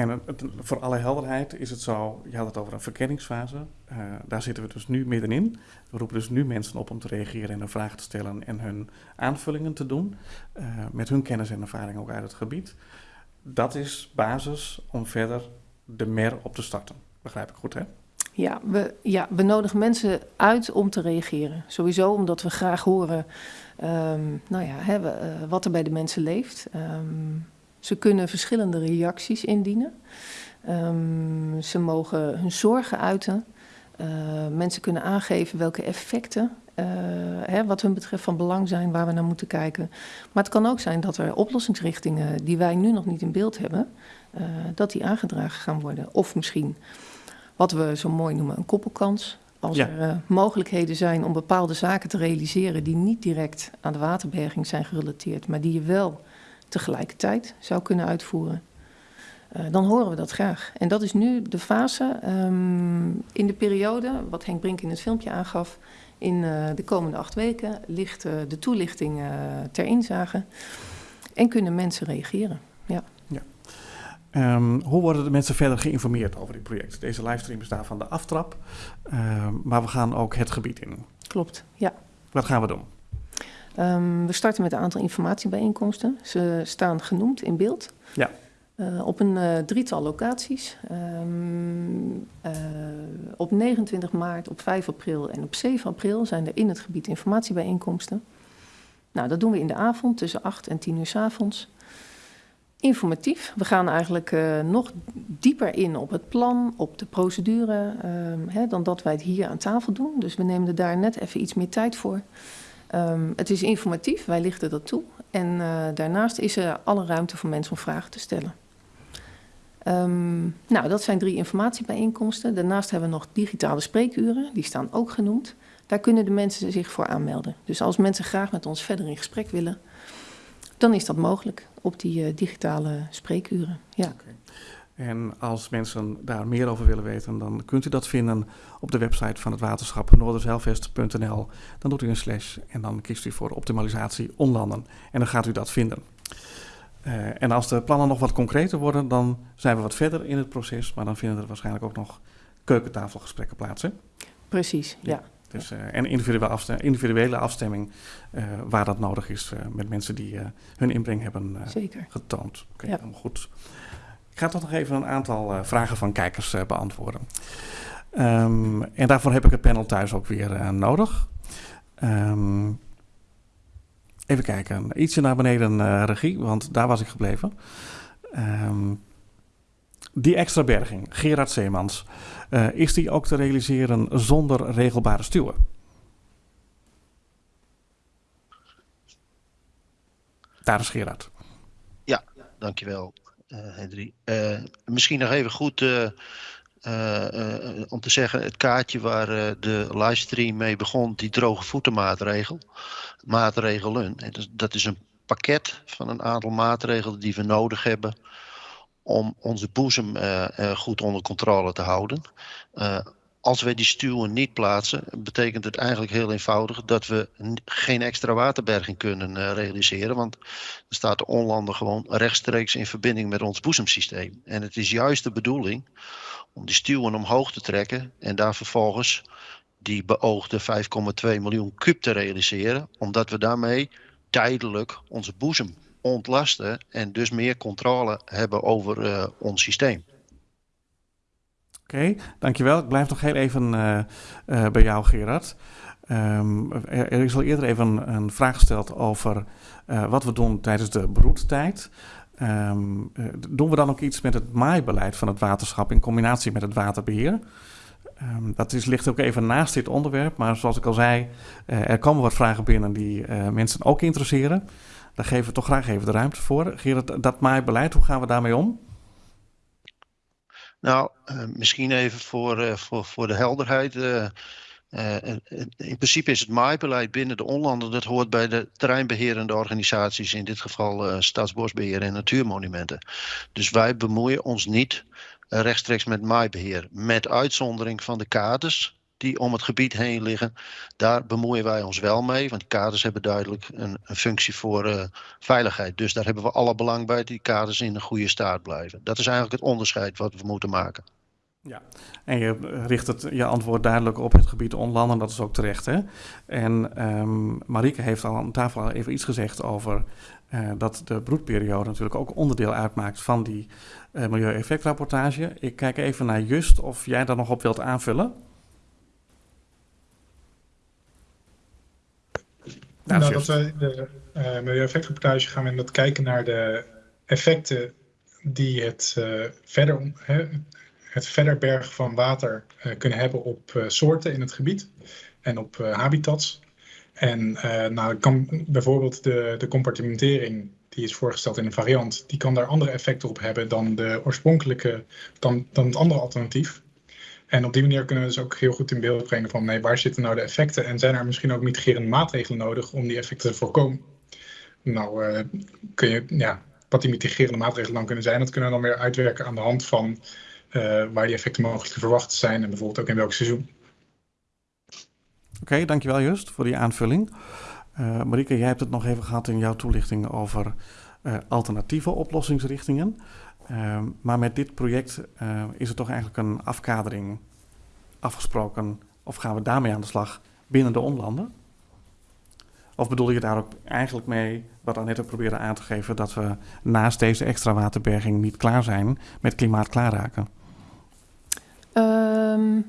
En voor alle helderheid is het zo, je had het over een verkenningsfase. Uh, daar zitten we dus nu middenin. We roepen dus nu mensen op om te reageren en een vraag te stellen en hun aanvullingen te doen. Uh, met hun kennis en ervaring ook uit het gebied. Dat is basis om verder de MER op te starten. Begrijp ik goed, hè? Ja we, ja, we nodigen mensen uit om te reageren. Sowieso omdat we graag horen um, nou ja, hè, we, uh, wat er bij de mensen leeft. Um, ze kunnen verschillende reacties indienen. Um, ze mogen hun zorgen uiten. Uh, mensen kunnen aangeven welke effecten, uh, hè, wat hun betreft, van belang zijn, waar we naar moeten kijken. Maar het kan ook zijn dat er oplossingsrichtingen die wij nu nog niet in beeld hebben, uh, dat die aangedragen gaan worden. Of misschien wat we zo mooi noemen een koppelkans. Als ja. er uh, mogelijkheden zijn om bepaalde zaken te realiseren die niet direct aan de waterberging zijn gerelateerd, maar die je wel tegelijkertijd zou kunnen uitvoeren, uh, dan horen we dat graag. En dat is nu de fase um, in de periode, wat Henk Brink in het filmpje aangaf, in uh, de komende acht weken ligt uh, de toelichting ter inzage. En kunnen mensen reageren. Ja. ja. Ehm, hoe worden de mensen verder geïnformeerd over dit project? Deze livestream is daarvan de aftrap, ehm, maar we gaan ook het gebied in. Klopt, ja. Wat gaan we doen? Um, we starten met een aantal informatiebijeenkomsten. Ze staan genoemd in beeld. Ja. Uh, op een uh, drietal locaties. Um, uh, op 29 maart, op 5 april en op 7 april zijn er in het gebied informatiebijeenkomsten. Nou, dat doen we in de avond tussen 8 en 10 uur s avonds. Informatief. We gaan eigenlijk nog dieper in op het plan, op de procedure, um, hè, dan dat wij het hier aan tafel doen. Dus we nemen er daar net even iets meer tijd voor. Um, het is informatief, wij lichten dat toe. En uh, daarnaast is er alle ruimte voor mensen om vragen te stellen. Um, nou, dat zijn drie informatiebijeenkomsten. Daarnaast hebben we nog digitale spreekuren, die staan ook genoemd. Daar kunnen de mensen zich voor aanmelden. Dus als mensen graag met ons verder in gesprek willen, dan is dat mogelijk op die uh, digitale spreekuren. Ja. En als mensen daar meer over willen weten, dan kunt u dat vinden op de website van het waterschap noorderzeilvest.nl. Dan doet u een slash en dan kiest u voor optimalisatie onlanden. En dan gaat u dat vinden. Uh, en als de plannen nog wat concreter worden, dan zijn we wat verder in het proces. Maar dan vinden er waarschijnlijk ook nog keukentafelgesprekken plaats. Hè? Precies, ja. ja. Dus, uh, en individuele, afstemming, individuele afstemming uh, waar dat nodig is met mensen die hun inbreng hebben getoond. Oké, okay, ja. goed. Ik ga toch nog even een aantal uh, vragen van kijkers uh, beantwoorden. Um, en daarvoor heb ik het panel thuis ook weer uh, nodig. Um, even kijken, ietsje naar beneden regie, want daar was ik gebleven. Um, die extra berging, Gerard Zeemans, is die ook te realiseren zonder regelbare stuwen? Daar is Gerard. Ja, dankjewel. Uh, Henry. Uh, misschien nog even goed uh, om te zeggen: het kaartje waar de livestream mee begon, die droge voetenmaatregel, maatregelen. Dat is een pakket van een aantal maatregelen die we nodig hebben om onze boezem goed onder controle te houden als wij die stuwen niet plaatsen, betekent het eigenlijk heel eenvoudig dat we geen extra waterberging kunnen uh, realiseren. Want dan staat de onlander gewoon rechtstreeks in verbinding met ons boezemsysteem. En het is juist de bedoeling om die stuwen omhoog te trekken en daar vervolgens die beoogde 5,2 miljoen kub te realiseren. Omdat we daarmee tijdelijk onze boezem ontlasten en dus meer controle hebben over uh, ons systeem. Oké, dankjewel. Ik blijf nog heel even uh, uh, bij jou, Gerard. Um, er, is al eerder even een, vraag gesteld over uh, wat we doen tijdens de broedtijd. Um, doen we dan ook iets met het maaibeleid van het waterschap in combinatie met het waterbeheer? Um, dat is, ligt ook even naast dit onderwerp, maar zoals ik al zei, er komen wat vragen binnen die mensen ook interesseren. Daar geven we toch graag even de ruimte voor. Gerard, dat maaibeleid, hoe gaan we daarmee om? Nou, uh, misschien even voor, uh, voor, voor de helderheid. Uh, in principe is het maaibeleid binnen de onlanden, dat hoort bij de terreinbeherende organisaties, in dit geval Staatsbosbeheer en Natuurmonumenten. Dus wij bemoeien ons niet rechtstreeks met maaibeheer, met uitzondering van de kaders die om het gebied heen liggen, daar bemoeien wij ons wel mee. Want kaders hebben duidelijk een, een functie voor uh, veiligheid. Dus daar hebben we alle belang bij dat die kaders in een goede staat blijven. Dat is eigenlijk het onderscheid wat we moeten maken. Ja, en je richt het, je antwoord duidelijk op het gebied onland en dat is ook terecht. Hè? En um, heeft al aan tafel al even iets gezegd over uh, dat de broedperiode natuurlijk ook onderdeel uitmaakt van die uh, milieueffectrapportage. Ik kijk even naar Just of jij daar nog op wilt aanvullen. Nou, nou dat we de uh, milieueffectrapportage gaan we dat kijken naar de effecten die het, uh, verder, hè, het verder bergen van water uh, kunnen hebben op soorten in het gebied en op habitats. En nou, kan bijvoorbeeld de, de compartimentering die is voorgesteld in een variant, die kan daar andere effecten op hebben dan de oorspronkelijke, dan, dan het andere alternatief. En op die manier kunnen we dus ook heel goed in beeld brengen van nee, waar zitten nou de effecten en zijn er misschien ook mitigerende maatregelen nodig om die effecten te voorkomen. Nou, uh, kun je, ja, wat die mitigerende maatregelen dan kunnen zijn, dat kunnen we dan weer uitwerken aan de hand van uh, waar die effecten mogelijk te verwachten zijn en bijvoorbeeld ook in welk seizoen. Oké, dankjewel Just voor die aanvulling. Uh, Marieke, jij hebt het nog even gehad in jouw toelichting over alternatieve oplossingsrichtingen. Ehm, maar met dit project is er toch eigenlijk een afkadering afgesproken. Of gaan we daarmee aan de slag binnen de onlanden? Of bedoel je daar ook eigenlijk mee, wat Annette probeerde aan te geven, dat we naast deze extra waterberging niet klaar zijn met klimaat klaarraken? Um,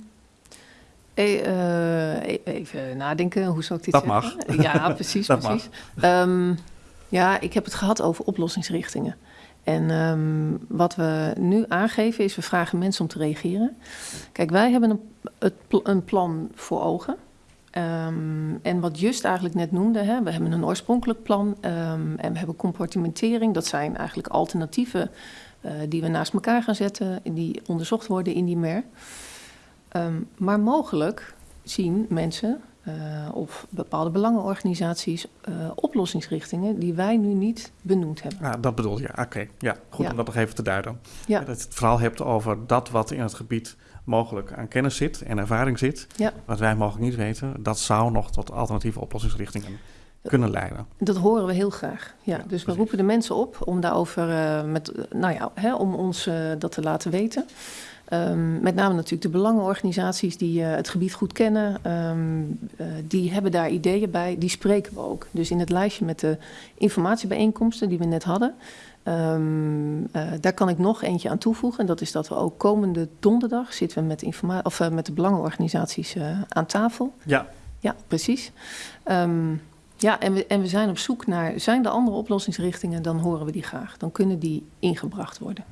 even nadenken, hoe zou ik dit dat zeggen? Dat mag. Ja, precies, precies. Um, ja, ik heb het gehad over oplossingsrichtingen. En um, wat we nu aangeven is, we vragen mensen om te reageren. Kijk, wij hebben een, een plan voor ogen. Um, en wat Just eigenlijk net noemde, hè, we hebben een oorspronkelijk plan um, en we hebben compartimentering. Dat zijn eigenlijk alternatieven uh, die we naast elkaar gaan zetten, die onderzocht worden in die MER. Maar mogelijk zien mensen uh, of bepaalde belangenorganisaties uh, oplossingsrichtingen die wij nu niet benoemd hebben. Ja, dat bedoel je. Oké, okay. ja, goed ja. om dat nog even te duiden. Ja. Dat je het vooral hebt over dat wat in het gebied mogelijk aan kennis zit en ervaring zit, ja. wat wij mogelijk niet weten, dat zou nog tot alternatieve oplossingsrichtingen kunnen leiden. Dat horen we heel graag. Ja, ja dus precies. we roepen de mensen op om daarover, uh, met, nou ja, hè, om ons uh, dat te laten weten. Um, met name natuurlijk de belangenorganisaties die uh, het gebied goed kennen, um, die hebben daar ideeën bij, die spreken we ook. Dus in het lijstje met de informatiebijeenkomsten die we net hadden, Um, uh, daar kan ik nog eentje aan toevoegen. En dat is dat we ook komende donderdag zitten we met, informa- of, met de belangenorganisaties aan tafel. Ja. Ja, precies. Ja, en we, en we zijn op zoek naar, zijn er andere oplossingsrichtingen, dan horen we die graag. Dan kunnen die ingebracht worden.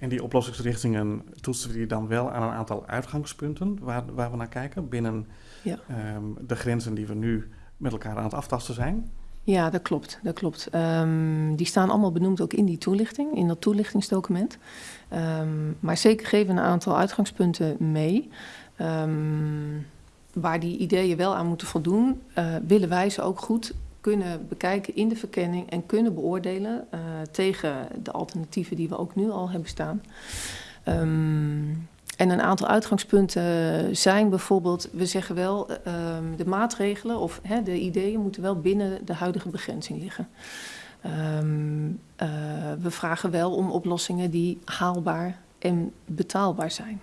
En die oplossingsrichtingen toetsen we die dan wel aan een aantal uitgangspunten waar, waar we naar kijken binnen ja. um, de grenzen die we nu met elkaar aan het aftasten zijn? Ja, dat klopt. Dat klopt. Um, die staan allemaal benoemd ook in die toelichting, in dat toelichtingsdocument. Um, maar zeker geven een aantal uitgangspunten mee. Waar die ideeën wel aan moeten voldoen, uh, willen wij ze ook goed kunnen bekijken in de verkenning en kunnen beoordelen uh, tegen de alternatieven die we ook nu al hebben staan. En een aantal uitgangspunten zijn bijvoorbeeld, we zeggen wel, um, de maatregelen of de ideeën moeten wel binnen de huidige begrenzing liggen. Um, uh, we vragen wel om oplossingen die haalbaar en betaalbaar zijn.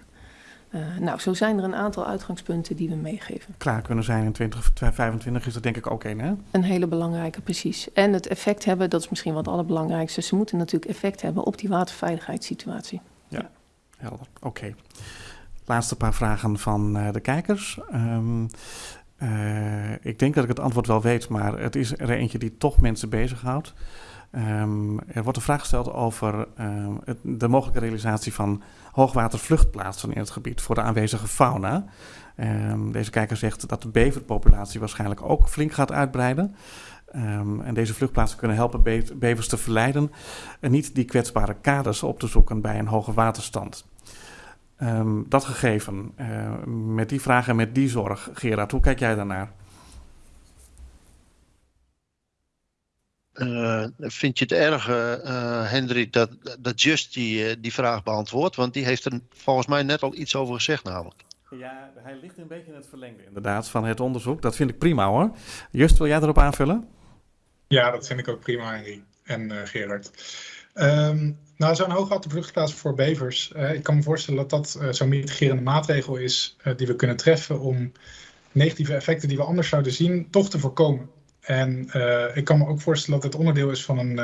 Uh, nou, zo zijn er een aantal uitgangspunten die we meegeven. Klaar kunnen zijn in 2025 is dat denk ik ook één, hè? Een hele belangrijke, precies. En het effect hebben, dat is misschien wat het allerbelangrijkste. Ze moeten natuurlijk effect hebben op die waterveiligheidssituatie. Ja. ja. Helder, oké. Okay. Laatste paar vragen van uh, de kijkers. Um, uh, ik denk dat ik het antwoord wel weet, maar het is er eentje die toch mensen bezighoudt. Um, er wordt een vraag gesteld over het, de mogelijke realisatie van hoogwatervluchtplaatsen in het gebied voor de aanwezige fauna. deze kijker zegt dat de beverpopulatie waarschijnlijk ook flink gaat uitbreiden. En deze vluchtplaatsen kunnen helpen be bevers te verleiden en niet die kwetsbare kaders op te zoeken bij een hoge waterstand. Dat gegeven, uh, met die vraag en met die zorg, Gerard, hoe kijk jij daarnaar? Uh, vind je het erg, uh, Hendrik, dat, dat Just die, die vraag beantwoordt? Want die heeft er volgens mij net al iets over gezegd namelijk. Ja, hij ligt een beetje in het verlengde inderdaad van het onderzoek. Dat vind ik prima hoor. Just, wil jij erop aanvullen? Ja, dat vind ik ook prima, Henry en uh, Gerard. Um, nou, zo'n hoogwatervluchtplaats voor bevers. Uh, ik kan me voorstellen dat dat uh, zo'n mitigerende maatregel is die we kunnen treffen om negatieve effecten die we anders zouden zien, toch te voorkomen. En ik kan me ook voorstellen dat het onderdeel is van een,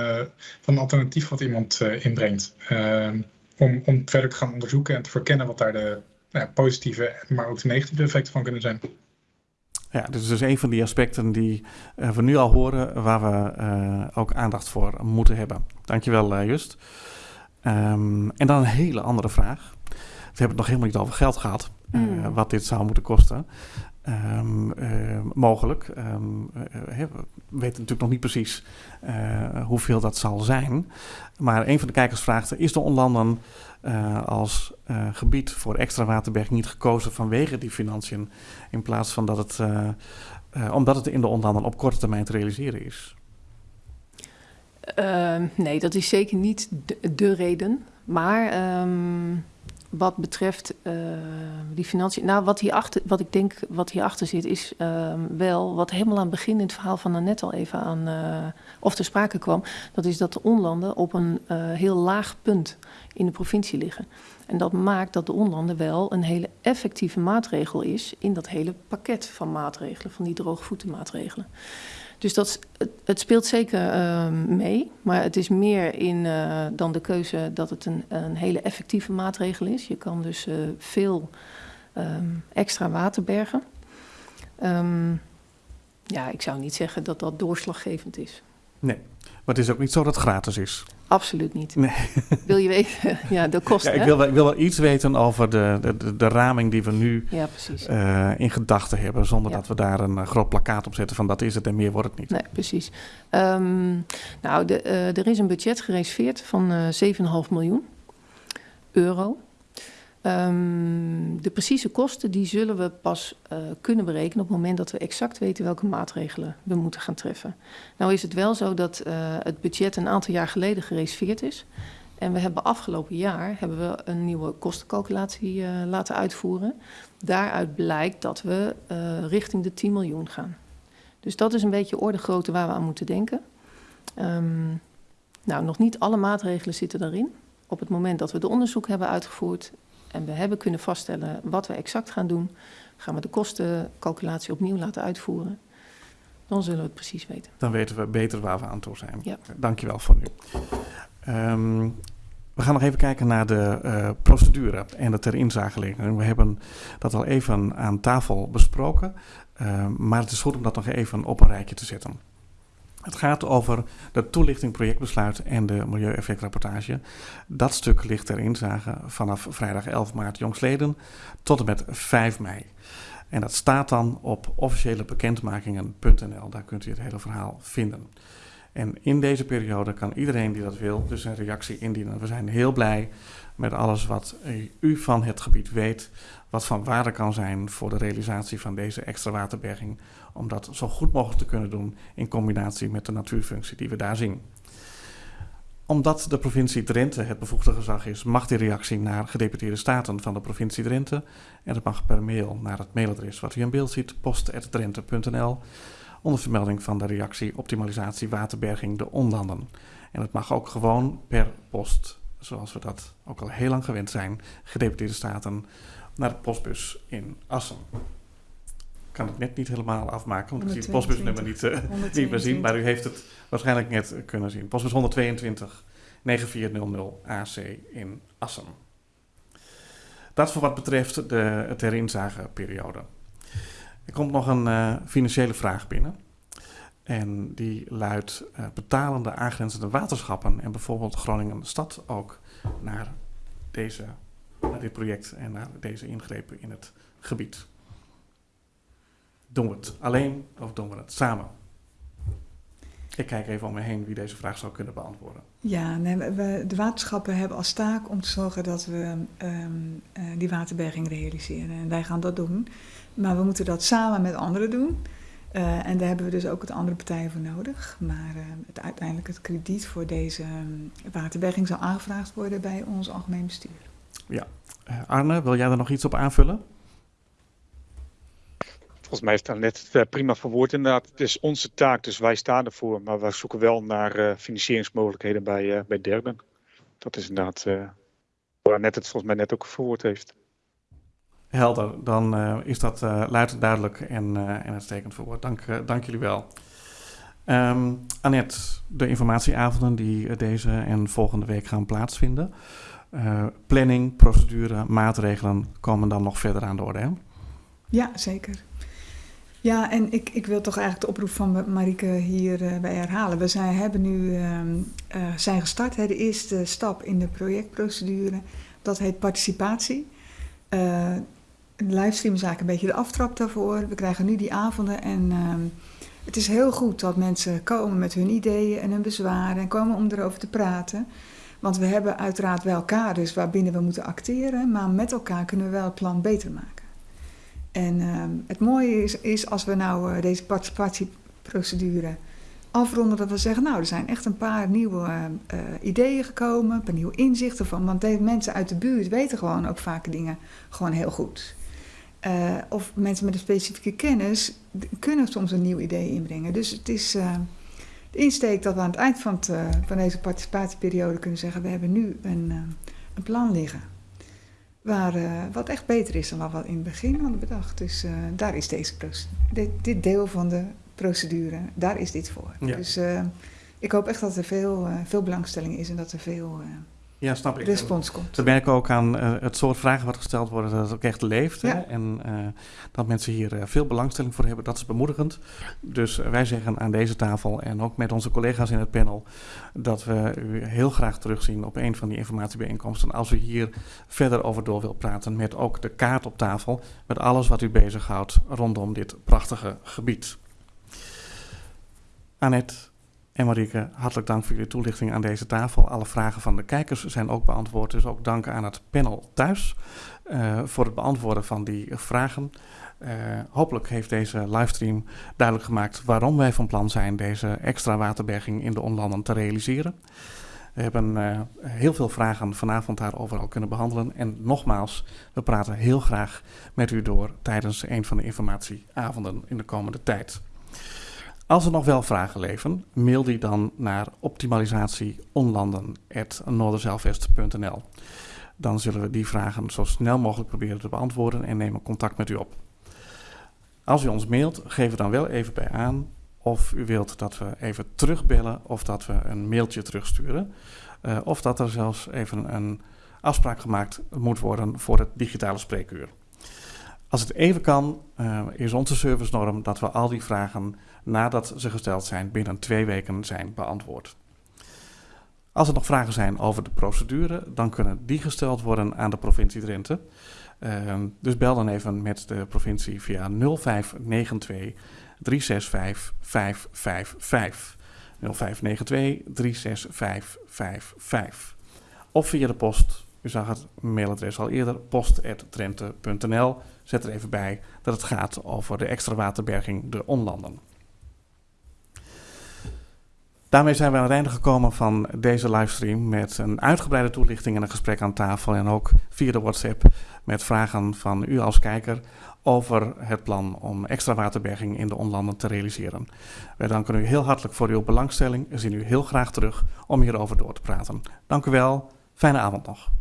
van een alternatief wat iemand inbrengt. Ehm, om, om verder te gaan onderzoeken en te verkennen wat daar de nou positieve, maar ook de negatieve effecten van kunnen zijn. Ja, dit is dus een van die aspecten die we nu al horen, waar we ook aandacht voor moeten hebben. Dankjewel, uh, Just. Um, en dan een hele andere vraag. We hebben het nog helemaal niet over geld gehad, mm. wat dit zou moeten kosten. Um, mogelijk. Um, we weten natuurlijk nog niet precies hoeveel dat zal zijn. Maar een van de kijkers vraagt, is de onlanden als gebied voor extra waterberg niet gekozen vanwege die financiën, in plaats van dat het, omdat het in de onlanden op korte termijn te realiseren is? nee, dat is zeker niet de, de reden. Maar um, wat betreft uh, die financiën. Nou, wat, hierachter, wat ik denk wat hierachter zit, is uh, wel wat helemaal aan het begin in het verhaal van Annette al even aan uh, of ter sprake kwam. Dat is dat de onlanden op een heel laag punt in de provincie liggen. En dat maakt dat de onlanden wel een hele effectieve maatregel is in dat hele pakket van maatregelen, van die droogvoetenmaatregelen. Dus dat, het, speelt zeker uh, mee, maar het is meer in, uh, dan de keuze dat het een, een, hele effectieve maatregel is. Je kan dus uh, veel um, extra water bergen. Um, ja, ik zou niet zeggen dat dat doorslaggevend is. Nee, maar het is ook niet zo dat het gratis is. Absoluut niet. Nee. Wil je weten? ja, de kosten. Ja, ik, wil wel, ik wil wel iets weten over de, de, de, de raming die we nu ja, uh, in gedachten hebben. Zonder ja. dat we daar een groot plakkaat op zetten van dat is het en meer wordt het niet. Nee, precies. Um, nou, de, uh, er is een budget gereserveerd van uh, 7,5 miljoen euro. Um, de precieze kosten die zullen we pas uh, kunnen berekenen op het moment dat we exact weten welke maatregelen we moeten gaan treffen. Nou is het wel zo dat uh, het budget een aantal jaar geleden gereserveerd is. En we hebben afgelopen jaar hebben we een nieuwe kostencalculatie uh, laten uitvoeren. Daaruit blijkt dat we richting de 10 miljoen gaan. Dus dat is een beetje orde grootte waar we aan moeten denken. Um, nou, nog niet alle maatregelen zitten daarin. Op het moment dat we de onderzoek hebben uitgevoerd, en we hebben kunnen vaststellen wat we exact gaan doen, gaan we de kostencalculatie opnieuw laten uitvoeren. Dan zullen we het precies weten. Dan weten we beter waar we aan toe zijn. Ja. Dankjewel voor nu. Um, we gaan nog even kijken naar de uh, procedure en de ter inzageling. We hebben dat al even aan tafel besproken, uh, maar het is goed om dat nog even op een rijtje te zetten. Het gaat over de toelichting projectbesluit en de milieueffectrapportage. Dat stuk ligt ter inzage vanaf vrijdag 11 maart jongsleden tot en met 5 mei. En dat staat dan op officiëlebekendmakingen.nl. Daar kunt u het hele verhaal vinden. En in deze periode kan iedereen die dat wil dus een reactie indienen. We zijn heel blij met alles wat u van het gebied weet, wat van waarde kan zijn voor de realisatie van deze extra waterberging, om dat zo goed mogelijk te kunnen doen in combinatie met de natuurfunctie die we daar zien. Omdat de provincie Drenthe het bevoegde gezag is, mag die reactie naar gedeputeerde staten van de provincie Drenthe. En dat mag per mail naar het mailadres wat u in beeld ziet, post.drenthe.nl, onder vermelding van de reactie optimalisatie waterberging de onlanden. En het mag ook gewoon per post, zoals we dat ook al heel lang gewend zijn, gedeputeerde staten naar de postbus in Assen. Ik kan het net niet helemaal afmaken, want ik zie het postbusnummer niet, uh, niet meer zien. Maar u heeft het waarschijnlijk net kunnen zien. Postbus 122 9400 AC in Assen. Dat voor wat betreft de ter inzageperiode. Er komt nog een uh, financiële vraag binnen. En die luidt uh, betalende aangrenzende waterschappen en bijvoorbeeld Groningen Stad ook naar deze naar dit project en naar deze ingrepen in het gebied. Doen we het alleen of doen we het samen? Ik kijk even om me heen wie deze vraag zou kunnen beantwoorden. Ja, nee, we, de waterschappen hebben als taak om te zorgen dat we um, uh, die waterberging realiseren. En wij gaan dat doen. Maar we moeten dat samen met anderen doen. Uh, en daar hebben we dus ook het andere partijen voor nodig. Maar uh, het, uiteindelijk het krediet voor deze um, waterberging zal aangevraagd worden bij ons algemeen bestuur. Ja. Uh, Arne, wil jij er nog iets op aanvullen? Volgens mij heeft net het prima verwoord inderdaad. Het is onze taak, dus wij staan ervoor. Maar wij zoeken wel naar uh, financieringsmogelijkheden bij, uh, bij derden. Dat is inderdaad waar net het volgens mij net ook verwoord heeft. Helder, dan is dat luid duidelijk en, en uitstekend verwoord. Dank, dank jullie wel. Um, Annette, de informatieavonden die deze en volgende week gaan plaatsvinden. Uh, planning, procedure, maatregelen komen dan nog verder aan de orde. Hè? Ja, zeker. Ja, en ik, ik wil toch eigenlijk de oproep van Marike hierbij uh, herhalen. We zijn, hebben nu uh, zijn gestart, hè, de eerste stap in de projectprocedure. Dat heet participatie. de livestream is eigenlijk een beetje de aftrap daarvoor. We krijgen nu die avonden en ehm, het is heel goed dat mensen komen met hun ideeën en hun bezwaren en komen om erover te praten. Want we hebben uiteraard wel kaders waarbinnen we moeten acteren, maar met elkaar kunnen we wel het plan beter maken. En uh, het mooie is, is, als we nou uh, deze participatieprocedure afronden dat we zeggen, nou, er zijn echt een paar nieuwe uh, ideeën gekomen, een paar nieuwe inzichten van. Want de mensen uit de buurt weten gewoon ook vaak dingen gewoon heel goed. Of mensen met een specifieke kennis kunnen soms een nieuw idee inbrengen. Dus het is de insteek dat we aan het eind van, het, van, deze participatieperiode kunnen zeggen: we hebben nu een, een plan liggen. Waar, wat echt beter is dan wat we in het begin hadden bedacht. Dus daar is deze dit, dit deel van de procedure, daar is dit voor. Dus uh, ik hoop echt dat er veel, veel belangstelling is en dat er veel ja, snap ik. respons komt. We merken ook aan het soort vragen wat gesteld worden, dat het ook echt leeft. Ja. Hè? En dat mensen hier veel belangstelling voor hebben, dat is bemoedigend. Dus wij zeggen aan deze tafel en ook met onze collega's in het panel dat we u heel graag terugzien op een van die informatiebijeenkomsten. Als u hier verder over door wilt praten met ook de kaart op tafel, met alles wat u bezighoudt rondom dit prachtige gebied. Annette en Marieke, hartelijk dank voor jullie toelichting aan deze tafel. Alle vragen van de kijkers zijn ook beantwoord. Dus ook dank aan het panel thuis uh, voor het beantwoorden van die vragen. Uh, hopelijk heeft deze livestream duidelijk gemaakt waarom wij van plan zijn deze extra waterberging in de onlanden te realiseren. We hebben uh, heel veel vragen vanavond daarover al kunnen behandelen. En nogmaals, we praten heel graag met u door tijdens een van de informatieavonden in de komende tijd. Als er nog wel vragen leven, mail die dan naar optimalisatieonlanden.noorderzeilvest.nl. Dan zullen we die vragen zo snel mogelijk proberen te beantwoorden en nemen contact met u op. Als u ons mailt, geef er dan wel even bij aan of u wilt dat we even terugbellen of dat we een mailtje terugsturen. Uh, of dat er zelfs even een afspraak gemaakt moet worden voor het digitale spreekuur. Als het even kan, uh, is onze servicenorm dat we al die vragen nadat ze gesteld zijn binnen twee weken zijn beantwoord. Als er nog vragen zijn over de procedure, dan kunnen die gesteld worden aan de provincie Drenthe. Uh, dus bel dan even met de provincie via 0592 365 555. 0592 365 555. Of via de post. U zag het mailadres al eerder, post.drenthe.nl. Zet er even bij dat het gaat over de extra waterberging de onlanden. Daarmee zijn we aan het einde gekomen van deze livestream met een uitgebreide toelichting en een gesprek aan tafel en ook via de WhatsApp met vragen van u als kijker over het plan om extra waterberging in de onlanden te realiseren. Wij danken u heel hartelijk voor uw belangstelling en zien u heel graag terug om hierover door te praten. Dank u wel, fijne avond nog.